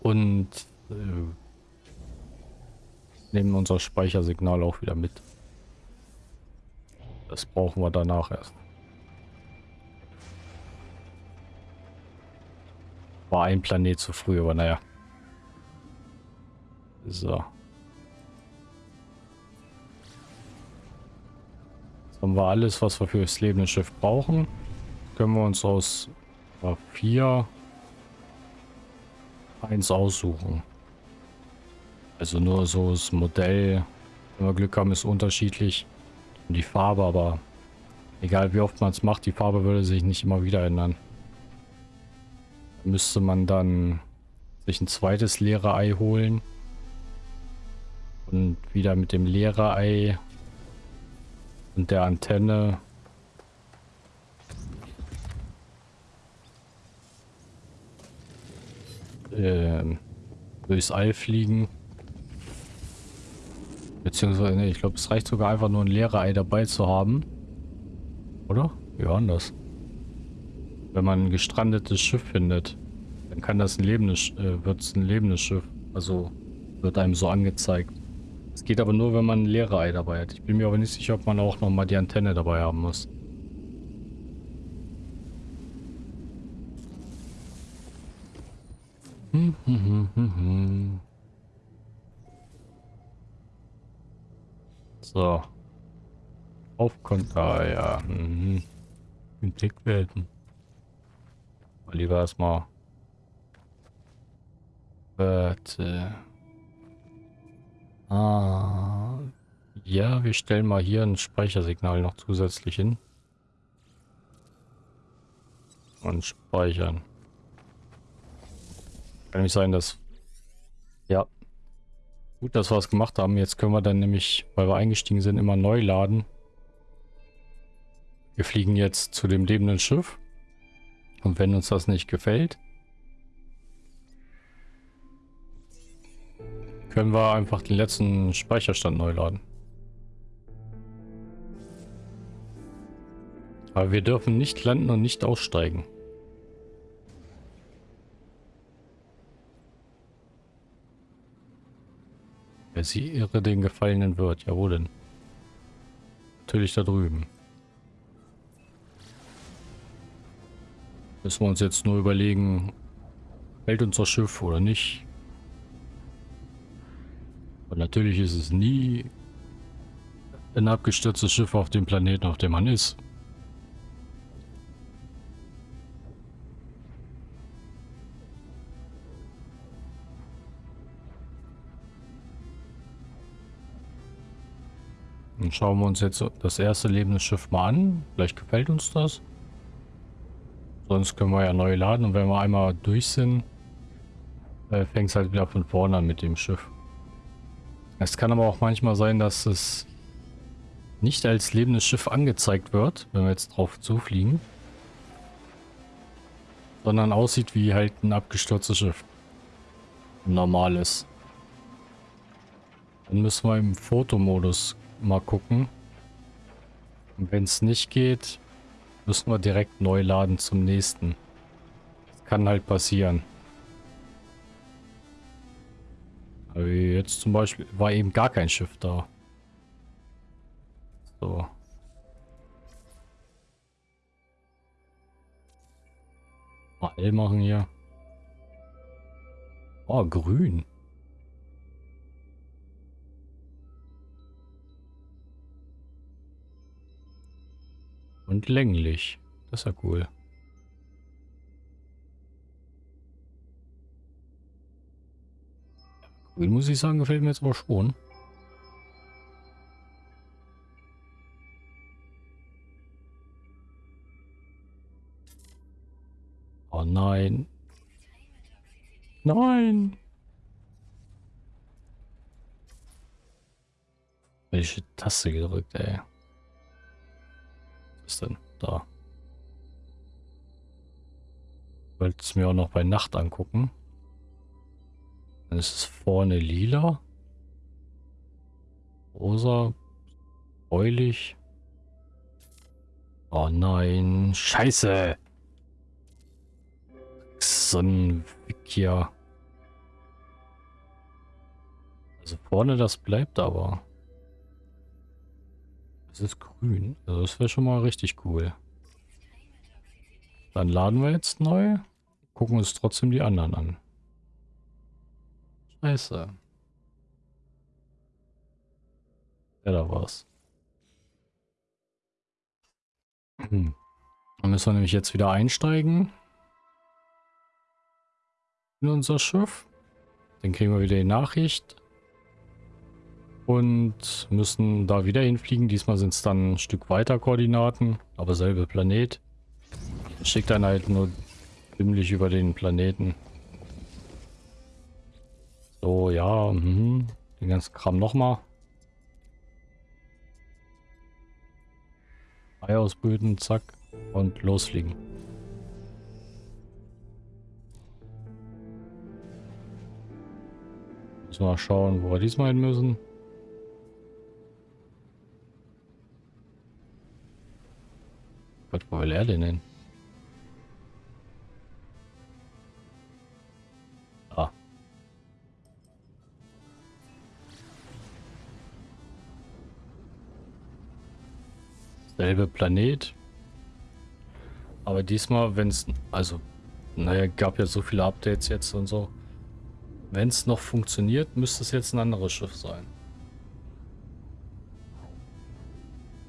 Und äh, nehmen unser Speichersignal auch wieder mit. Das brauchen wir danach erst. War ein Planet zu früh, aber naja. So. Jetzt haben wir alles, was wir für das lebende Schiff brauchen. Können wir uns aus 4 eins aussuchen. Also nur so das Modell, wenn wir Glück haben, ist unterschiedlich. Und die Farbe, aber egal wie oft man es macht, die Farbe würde sich nicht immer wieder ändern. Müsste man dann sich ein zweites leere Ei holen. Und wieder mit dem leere Ei und der Antenne äh, durchs All fliegen. Beziehungsweise, nee, ich glaube, es reicht sogar einfach nur ein leere Ei dabei zu haben. Oder? Ja, anders. Wenn man ein gestrandetes Schiff findet, dann kann das ein lebendes, äh, wird es ein lebendes Schiff. Also wird einem so angezeigt. Es geht aber nur, wenn man ein leere Ei dabei hat. Ich bin mir aber nicht sicher, ob man auch nochmal die Antenne dabei haben muss. So. Aufkonter, ja. Mhm. In Blickwelten. Mal lieber erstmal. Warte. Ah. Ja, wir stellen mal hier ein Speichersignal noch zusätzlich hin. Und speichern. Kann nämlich sein, dass... Ja. Gut, dass wir es gemacht haben. Jetzt können wir dann nämlich, weil wir eingestiegen sind, immer neu laden. Wir fliegen jetzt zu dem lebenden Schiff. Und wenn uns das nicht gefällt, können wir einfach den letzten Speicherstand neu laden. Aber wir dürfen nicht landen und nicht aussteigen. Wer sie irre den Gefallenen wird. Ja, wo denn? Natürlich da drüben. Müssen wir uns jetzt nur überlegen, fällt unser Schiff oder nicht. Und natürlich ist es nie ein abgestürztes Schiff auf dem Planeten, auf dem man ist. Dann schauen wir uns jetzt das erste lebende Schiff mal an. Vielleicht gefällt uns das. Sonst können wir ja neu laden und wenn wir einmal durch sind, äh, fängt es halt wieder von vorne an mit dem Schiff. Es kann aber auch manchmal sein, dass es nicht als lebendes Schiff angezeigt wird, wenn wir jetzt drauf zufliegen. Sondern aussieht wie halt ein abgestürztes Schiff. Ein normales. Dann müssen wir im Fotomodus mal gucken. Und wenn es nicht geht, müssen wir direkt neu laden zum nächsten. Das kann halt passieren. Aber jetzt zum Beispiel war eben gar kein Schiff da. So. Mal L machen hier. Oh, grün. Und länglich. Das ist ja cool. Grün muss ich sagen, gefällt mir jetzt aber schon. Oh nein. Nein. Welche Taste gedrückt, ey. Ist denn? Da. Wollte es mir auch noch bei Nacht angucken. Dann ist es vorne lila. Rosa. Bräulich. Oh nein. Scheiße. So ein Wikia. Also vorne das bleibt aber. Es ist grün. Also das wäre schon mal richtig cool. Dann laden wir jetzt neu. Gucken uns trotzdem die anderen an. Scheiße. Ja, da war's. Hm. Dann müssen wir nämlich jetzt wieder einsteigen. In unser Schiff. Dann kriegen wir wieder die Nachricht. Und müssen da wieder hinfliegen. Diesmal sind es dann ein Stück weiter Koordinaten, aber selbe Planet. Schickt dann halt nur ziemlich über den Planeten. So, ja, mh. den ganzen Kram nochmal. Ei ausbrüten, zack, und losfliegen. Müssen wir mal schauen, wo wir diesmal hin müssen. Wo will er denn hin? Ah. Selbe Planet. Aber diesmal, wenn es, also, naja, gab ja so viele Updates jetzt und so. Wenn es noch funktioniert, müsste es jetzt ein anderes Schiff sein.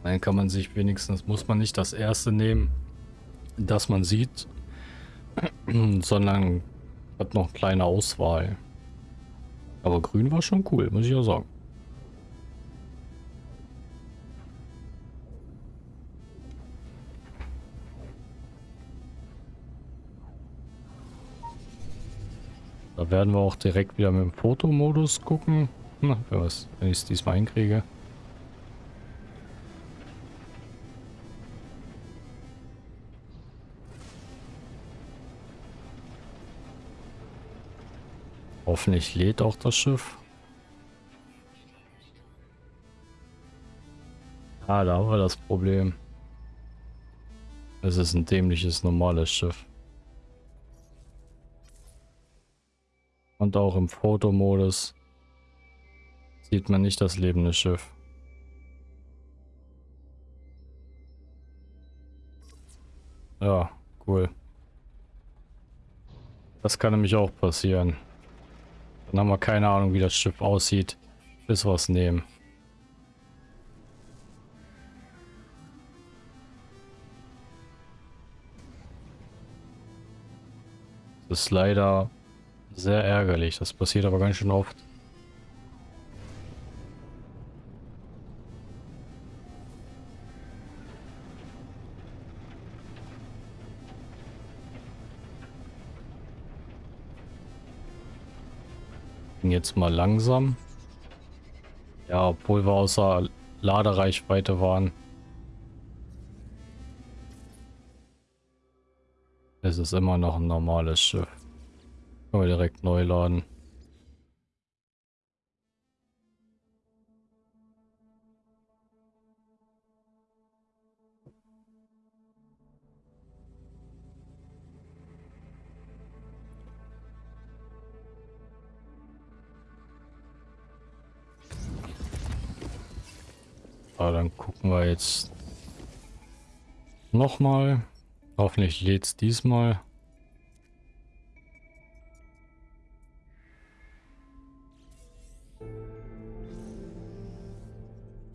Dann kann man sich wenigstens, muss man nicht das erste nehmen, das man sieht, sondern hat noch eine kleine Auswahl. Aber grün war schon cool, muss ich auch sagen. Da werden wir auch direkt wieder mit dem Fotomodus gucken. Na, wenn ich es diesmal hinkriege. Hoffentlich lädt auch das Schiff. Ah, da haben wir das Problem. Es ist ein dämliches normales Schiff. Und auch im Fotomodus sieht man nicht das lebende Schiff. Ja, cool. Das kann nämlich auch passieren. Dann haben wir keine Ahnung, wie das Schiff aussieht, bis wir es nehmen. Das ist leider sehr ärgerlich. Das passiert aber ganz schön oft. Jetzt mal langsam. Ja, obwohl wir außer Ladereichweite waren. Es ist immer noch ein normales Schiff. Können wir direkt neu laden. Ah, dann gucken wir jetzt nochmal. Hoffentlich lädt es diesmal.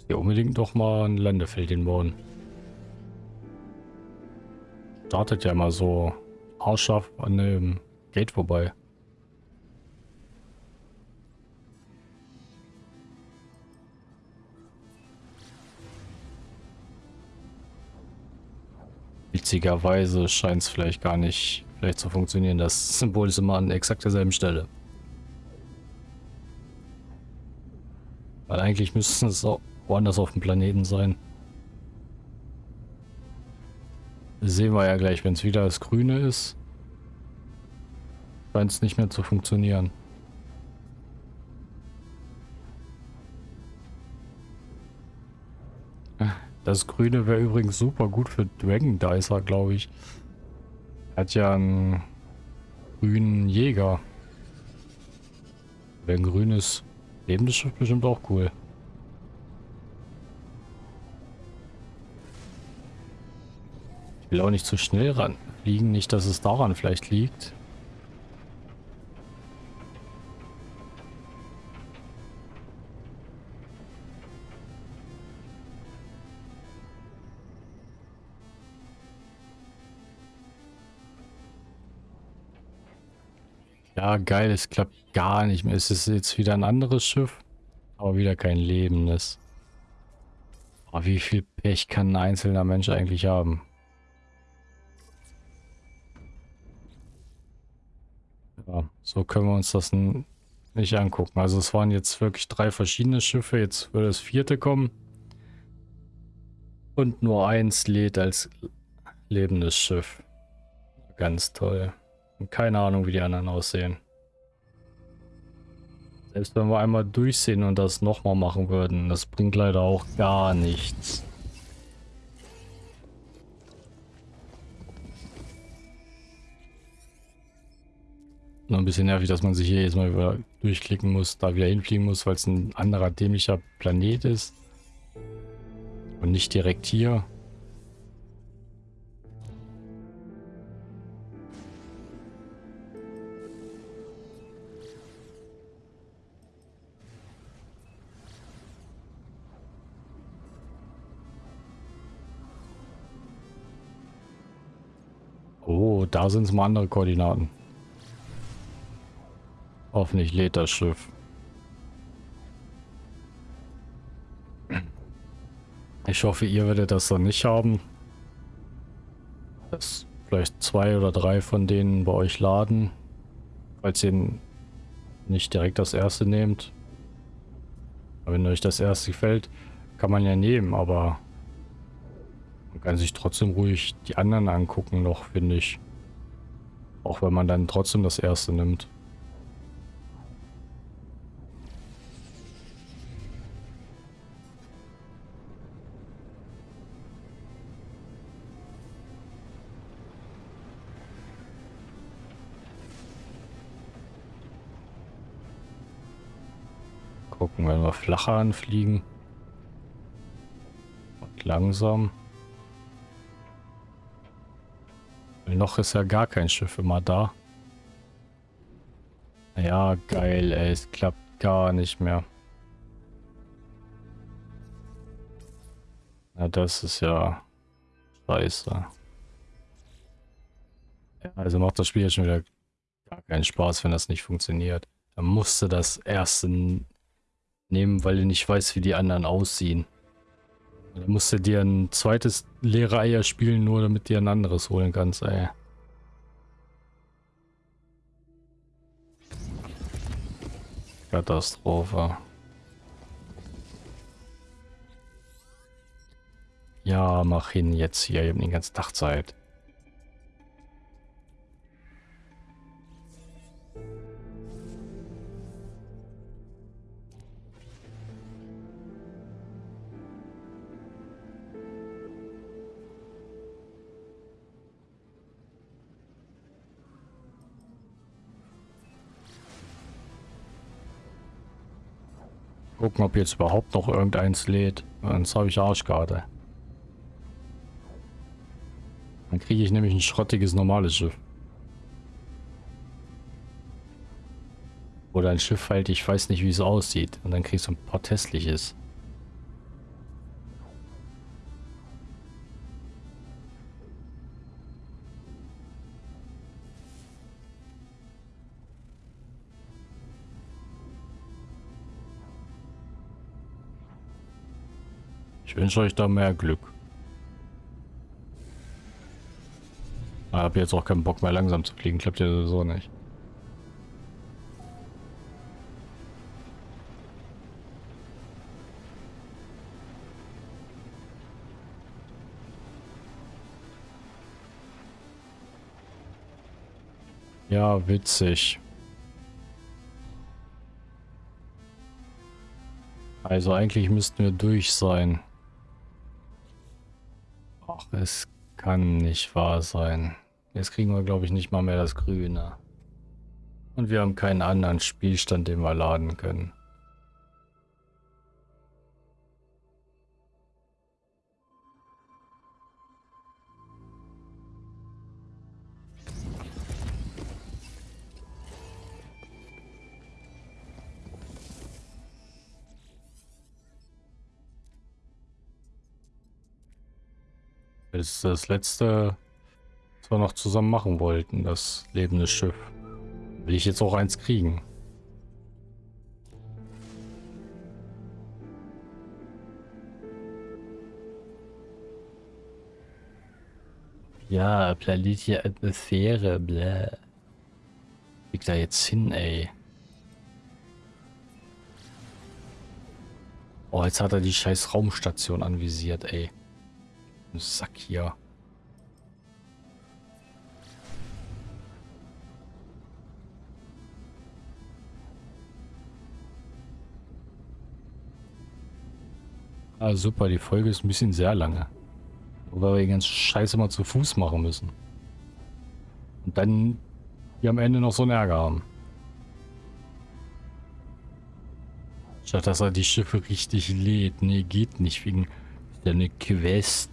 Hier unbedingt doch mal ein Landefeld hinbauen. Startet ja immer so haarscharf an dem Gate vorbei. Witzigerweise scheint es vielleicht gar nicht vielleicht zu funktionieren. Das Symbol ist immer an exakt derselben Stelle. Weil eigentlich müssten es auch woanders auf dem Planeten sein. Das sehen wir ja gleich, wenn es wieder das Grüne ist. Scheint es nicht mehr zu funktionieren. Das Grüne wäre übrigens super gut für Dragon Dicer, glaube ich. Hat ja einen grünen Jäger. Wäre ein grünes lebendes Schiff bestimmt auch cool. Ich will auch nicht zu schnell ran fliegen, nicht, dass es daran vielleicht liegt. Ja, geil, es klappt gar nicht mehr. Es ist jetzt wieder ein anderes Schiff. Aber wieder kein lebendes. Aber wie viel Pech kann ein einzelner Mensch eigentlich haben? Ja, so können wir uns das nicht angucken. Also es waren jetzt wirklich drei verschiedene Schiffe. Jetzt würde das vierte kommen. Und nur eins lädt als lebendes Schiff. Ganz toll. Und keine Ahnung, wie die anderen aussehen. Selbst wenn wir einmal durchsehen und das nochmal machen würden, das bringt leider auch gar nichts. Nur ein bisschen nervig, dass man sich hier jetzt mal wieder durchklicken muss, da wieder hinfliegen muss, weil es ein anderer dämlicher Planet ist. Und nicht direkt hier. Oh, da sind es mal andere Koordinaten. Hoffentlich lädt das Schiff. Ich hoffe, ihr werdet das dann nicht haben. Dass vielleicht zwei oder drei von denen bei euch laden. Falls ihr nicht direkt das erste nehmt. wenn euch das erste gefällt, kann man ja nehmen, aber man kann sich trotzdem ruhig die anderen angucken noch, finde ich. Auch wenn man dann trotzdem das erste nimmt. Gucken, wenn wir flacher anfliegen. Und langsam. Noch ist ja gar kein Schiff immer da. Ja, geil, ey. Es klappt gar nicht mehr. Na, das ist ja scheiße. Ja, also macht das Spiel jetzt schon wieder gar keinen Spaß, wenn das nicht funktioniert. Dann musste das erste nehmen, weil du nicht weißt, wie die anderen aussehen. Dann musst du dir ein zweites leere Eier spielen, nur damit dir ein anderes holen kannst, ey. Katastrophe. Ja, mach hin jetzt hier, ich hab den ganzen Tag Zeit. Gucken, ob jetzt überhaupt noch irgendeins lädt. Sonst habe ich Arschkarte. Dann kriege ich nämlich ein schrottiges normales Schiff. Oder ein Schiff halt, ich weiß nicht, wie es aussieht. Und dann kriegst du ein paar Ich wünsche euch da mehr Glück. Ich habe jetzt auch keinen Bock mehr langsam zu fliegen, klappt ja sowieso nicht. Ja, witzig. Also eigentlich müssten wir durch sein. Ach, es kann nicht wahr sein. Jetzt kriegen wir, glaube ich, nicht mal mehr das Grüne. Und wir haben keinen anderen Spielstand, den wir laden können. ist das letzte, was wir noch zusammen machen wollten, das lebende Schiff. Will ich jetzt auch eins kriegen. Ja, planetische Atmosphäre, bläh. Krieg da jetzt hin, ey. Oh, jetzt hat er die scheiß Raumstation anvisiert, ey. Sack hier. Ah, super, die Folge ist ein bisschen sehr lange. Weil wir die ganze Scheiße mal zu Fuß machen müssen. Und dann hier am Ende noch so einen Ärger haben. Statt dass er die Schiffe richtig lädt. Nee, geht nicht wegen der Quest.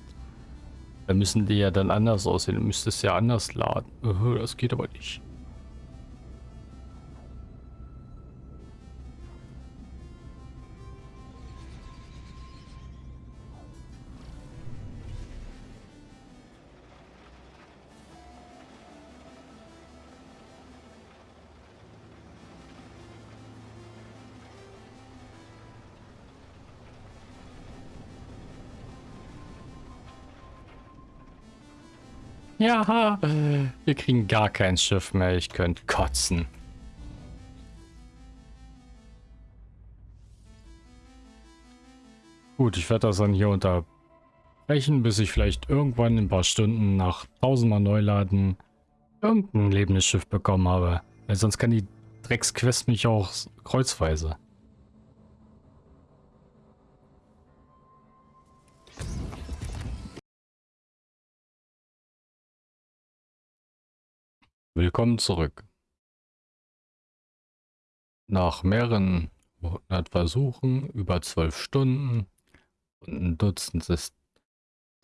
Da müssen die ja dann anders aussehen. Du müsstest ja anders laden. Das geht aber nicht. Ja, wir kriegen gar kein Schiff mehr. Ich könnte kotzen. Gut, ich werde das dann hier unterbrechen, bis ich vielleicht irgendwann in ein paar Stunden nach tausendmal Neuladen irgendein lebendes Schiff bekommen habe. Weil sonst kann die Drecksquest mich auch kreuzweise. Willkommen zurück. Nach mehreren hundert Versuchen, über zwölf Stunden und ein Dutzend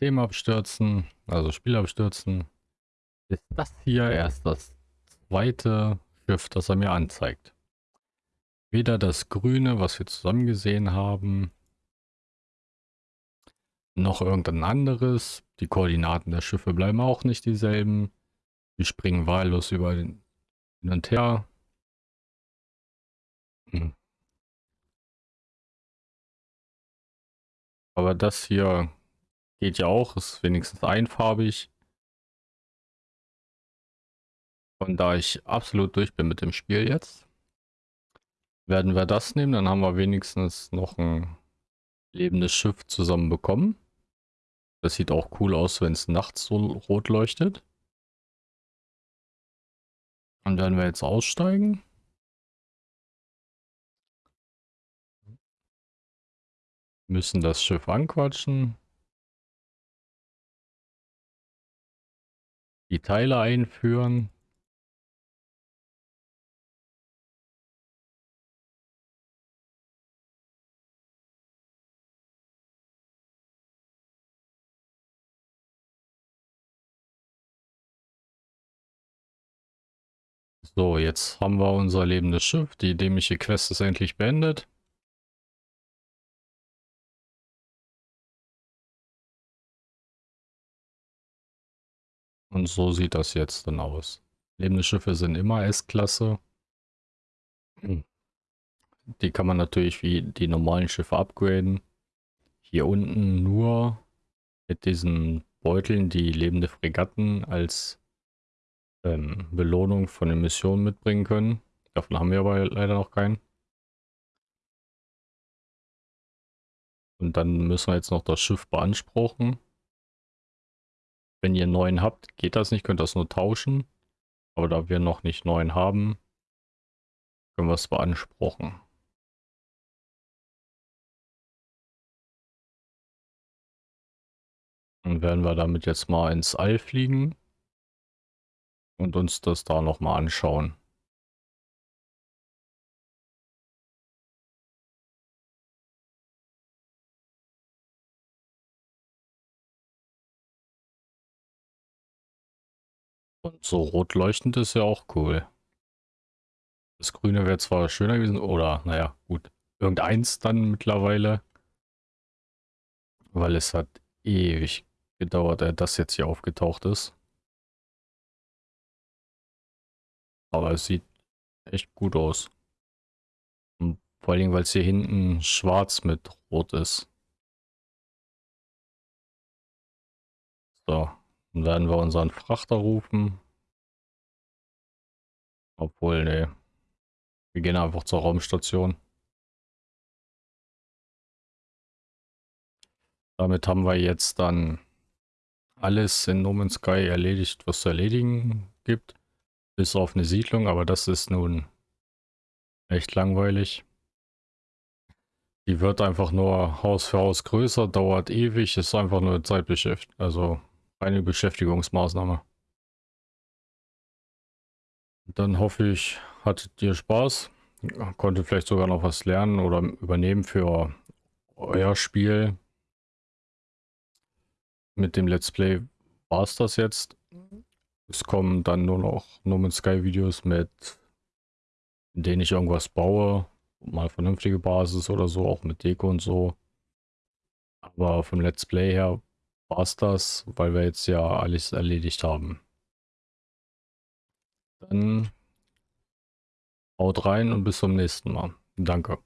Systemabstürzen, also Spielabstürzen, ist das hier erst das zweite Schiff, das er mir anzeigt. Weder das grüne, was wir zusammen gesehen haben, noch irgendein anderes. Die Koordinaten der Schiffe bleiben auch nicht dieselben. Wir springen wahllos über den hin und her. Hm. Aber das hier geht ja auch, ist wenigstens einfarbig. Und da ich absolut durch bin mit dem Spiel jetzt, werden wir das nehmen. Dann haben wir wenigstens noch ein lebendes Schiff zusammen bekommen. Das sieht auch cool aus, wenn es nachts so rot leuchtet. Und werden wir jetzt aussteigen? Müssen das Schiff anquatschen. Die Teile einführen. So, jetzt haben wir unser lebendes Schiff. Die dämliche Quest ist endlich beendet. Und so sieht das jetzt dann aus. Lebende Schiffe sind immer S-Klasse. Die kann man natürlich wie die normalen Schiffe upgraden. Hier unten nur mit diesen Beuteln die lebende Fregatten als ähm, Belohnung von den Missionen mitbringen können. Davon haben wir aber leider noch keinen. Und dann müssen wir jetzt noch das Schiff beanspruchen. Wenn ihr neun habt, geht das nicht, könnt das nur tauschen. Aber da wir noch nicht neun haben, können wir es beanspruchen. Dann werden wir damit jetzt mal ins All fliegen und uns das da nochmal anschauen. Und so rot leuchtend ist ja auch cool. Das Grüne wäre zwar schöner gewesen, oder naja, gut. Irgendeins dann mittlerweile. Weil es hat ewig gedauert, dass das jetzt hier aufgetaucht ist. Aber es sieht echt gut aus. Und vor allem, weil es hier hinten schwarz mit rot ist. So, Dann werden wir unseren Frachter rufen. Obwohl, ne. Wir gehen einfach zur Raumstation. Damit haben wir jetzt dann alles in No Man's Sky erledigt, was zu erledigen gibt. Bis auf eine Siedlung, aber das ist nun echt langweilig. Die wird einfach nur Haus für Haus größer, dauert ewig, ist einfach nur Zeitbeschäft. Also eine Beschäftigungsmaßnahme. Dann hoffe ich, hattet ihr Spaß, konntet vielleicht sogar noch was lernen oder übernehmen für euer Spiel. Mit dem Let's Play war es das jetzt. Es kommen dann nur noch No Man's Sky Videos mit, in denen ich irgendwas baue. Mal vernünftige Basis oder so, auch mit Deko und so. Aber vom Let's Play her war es das, weil wir jetzt ja alles erledigt haben. Dann haut rein und bis zum nächsten Mal. Danke.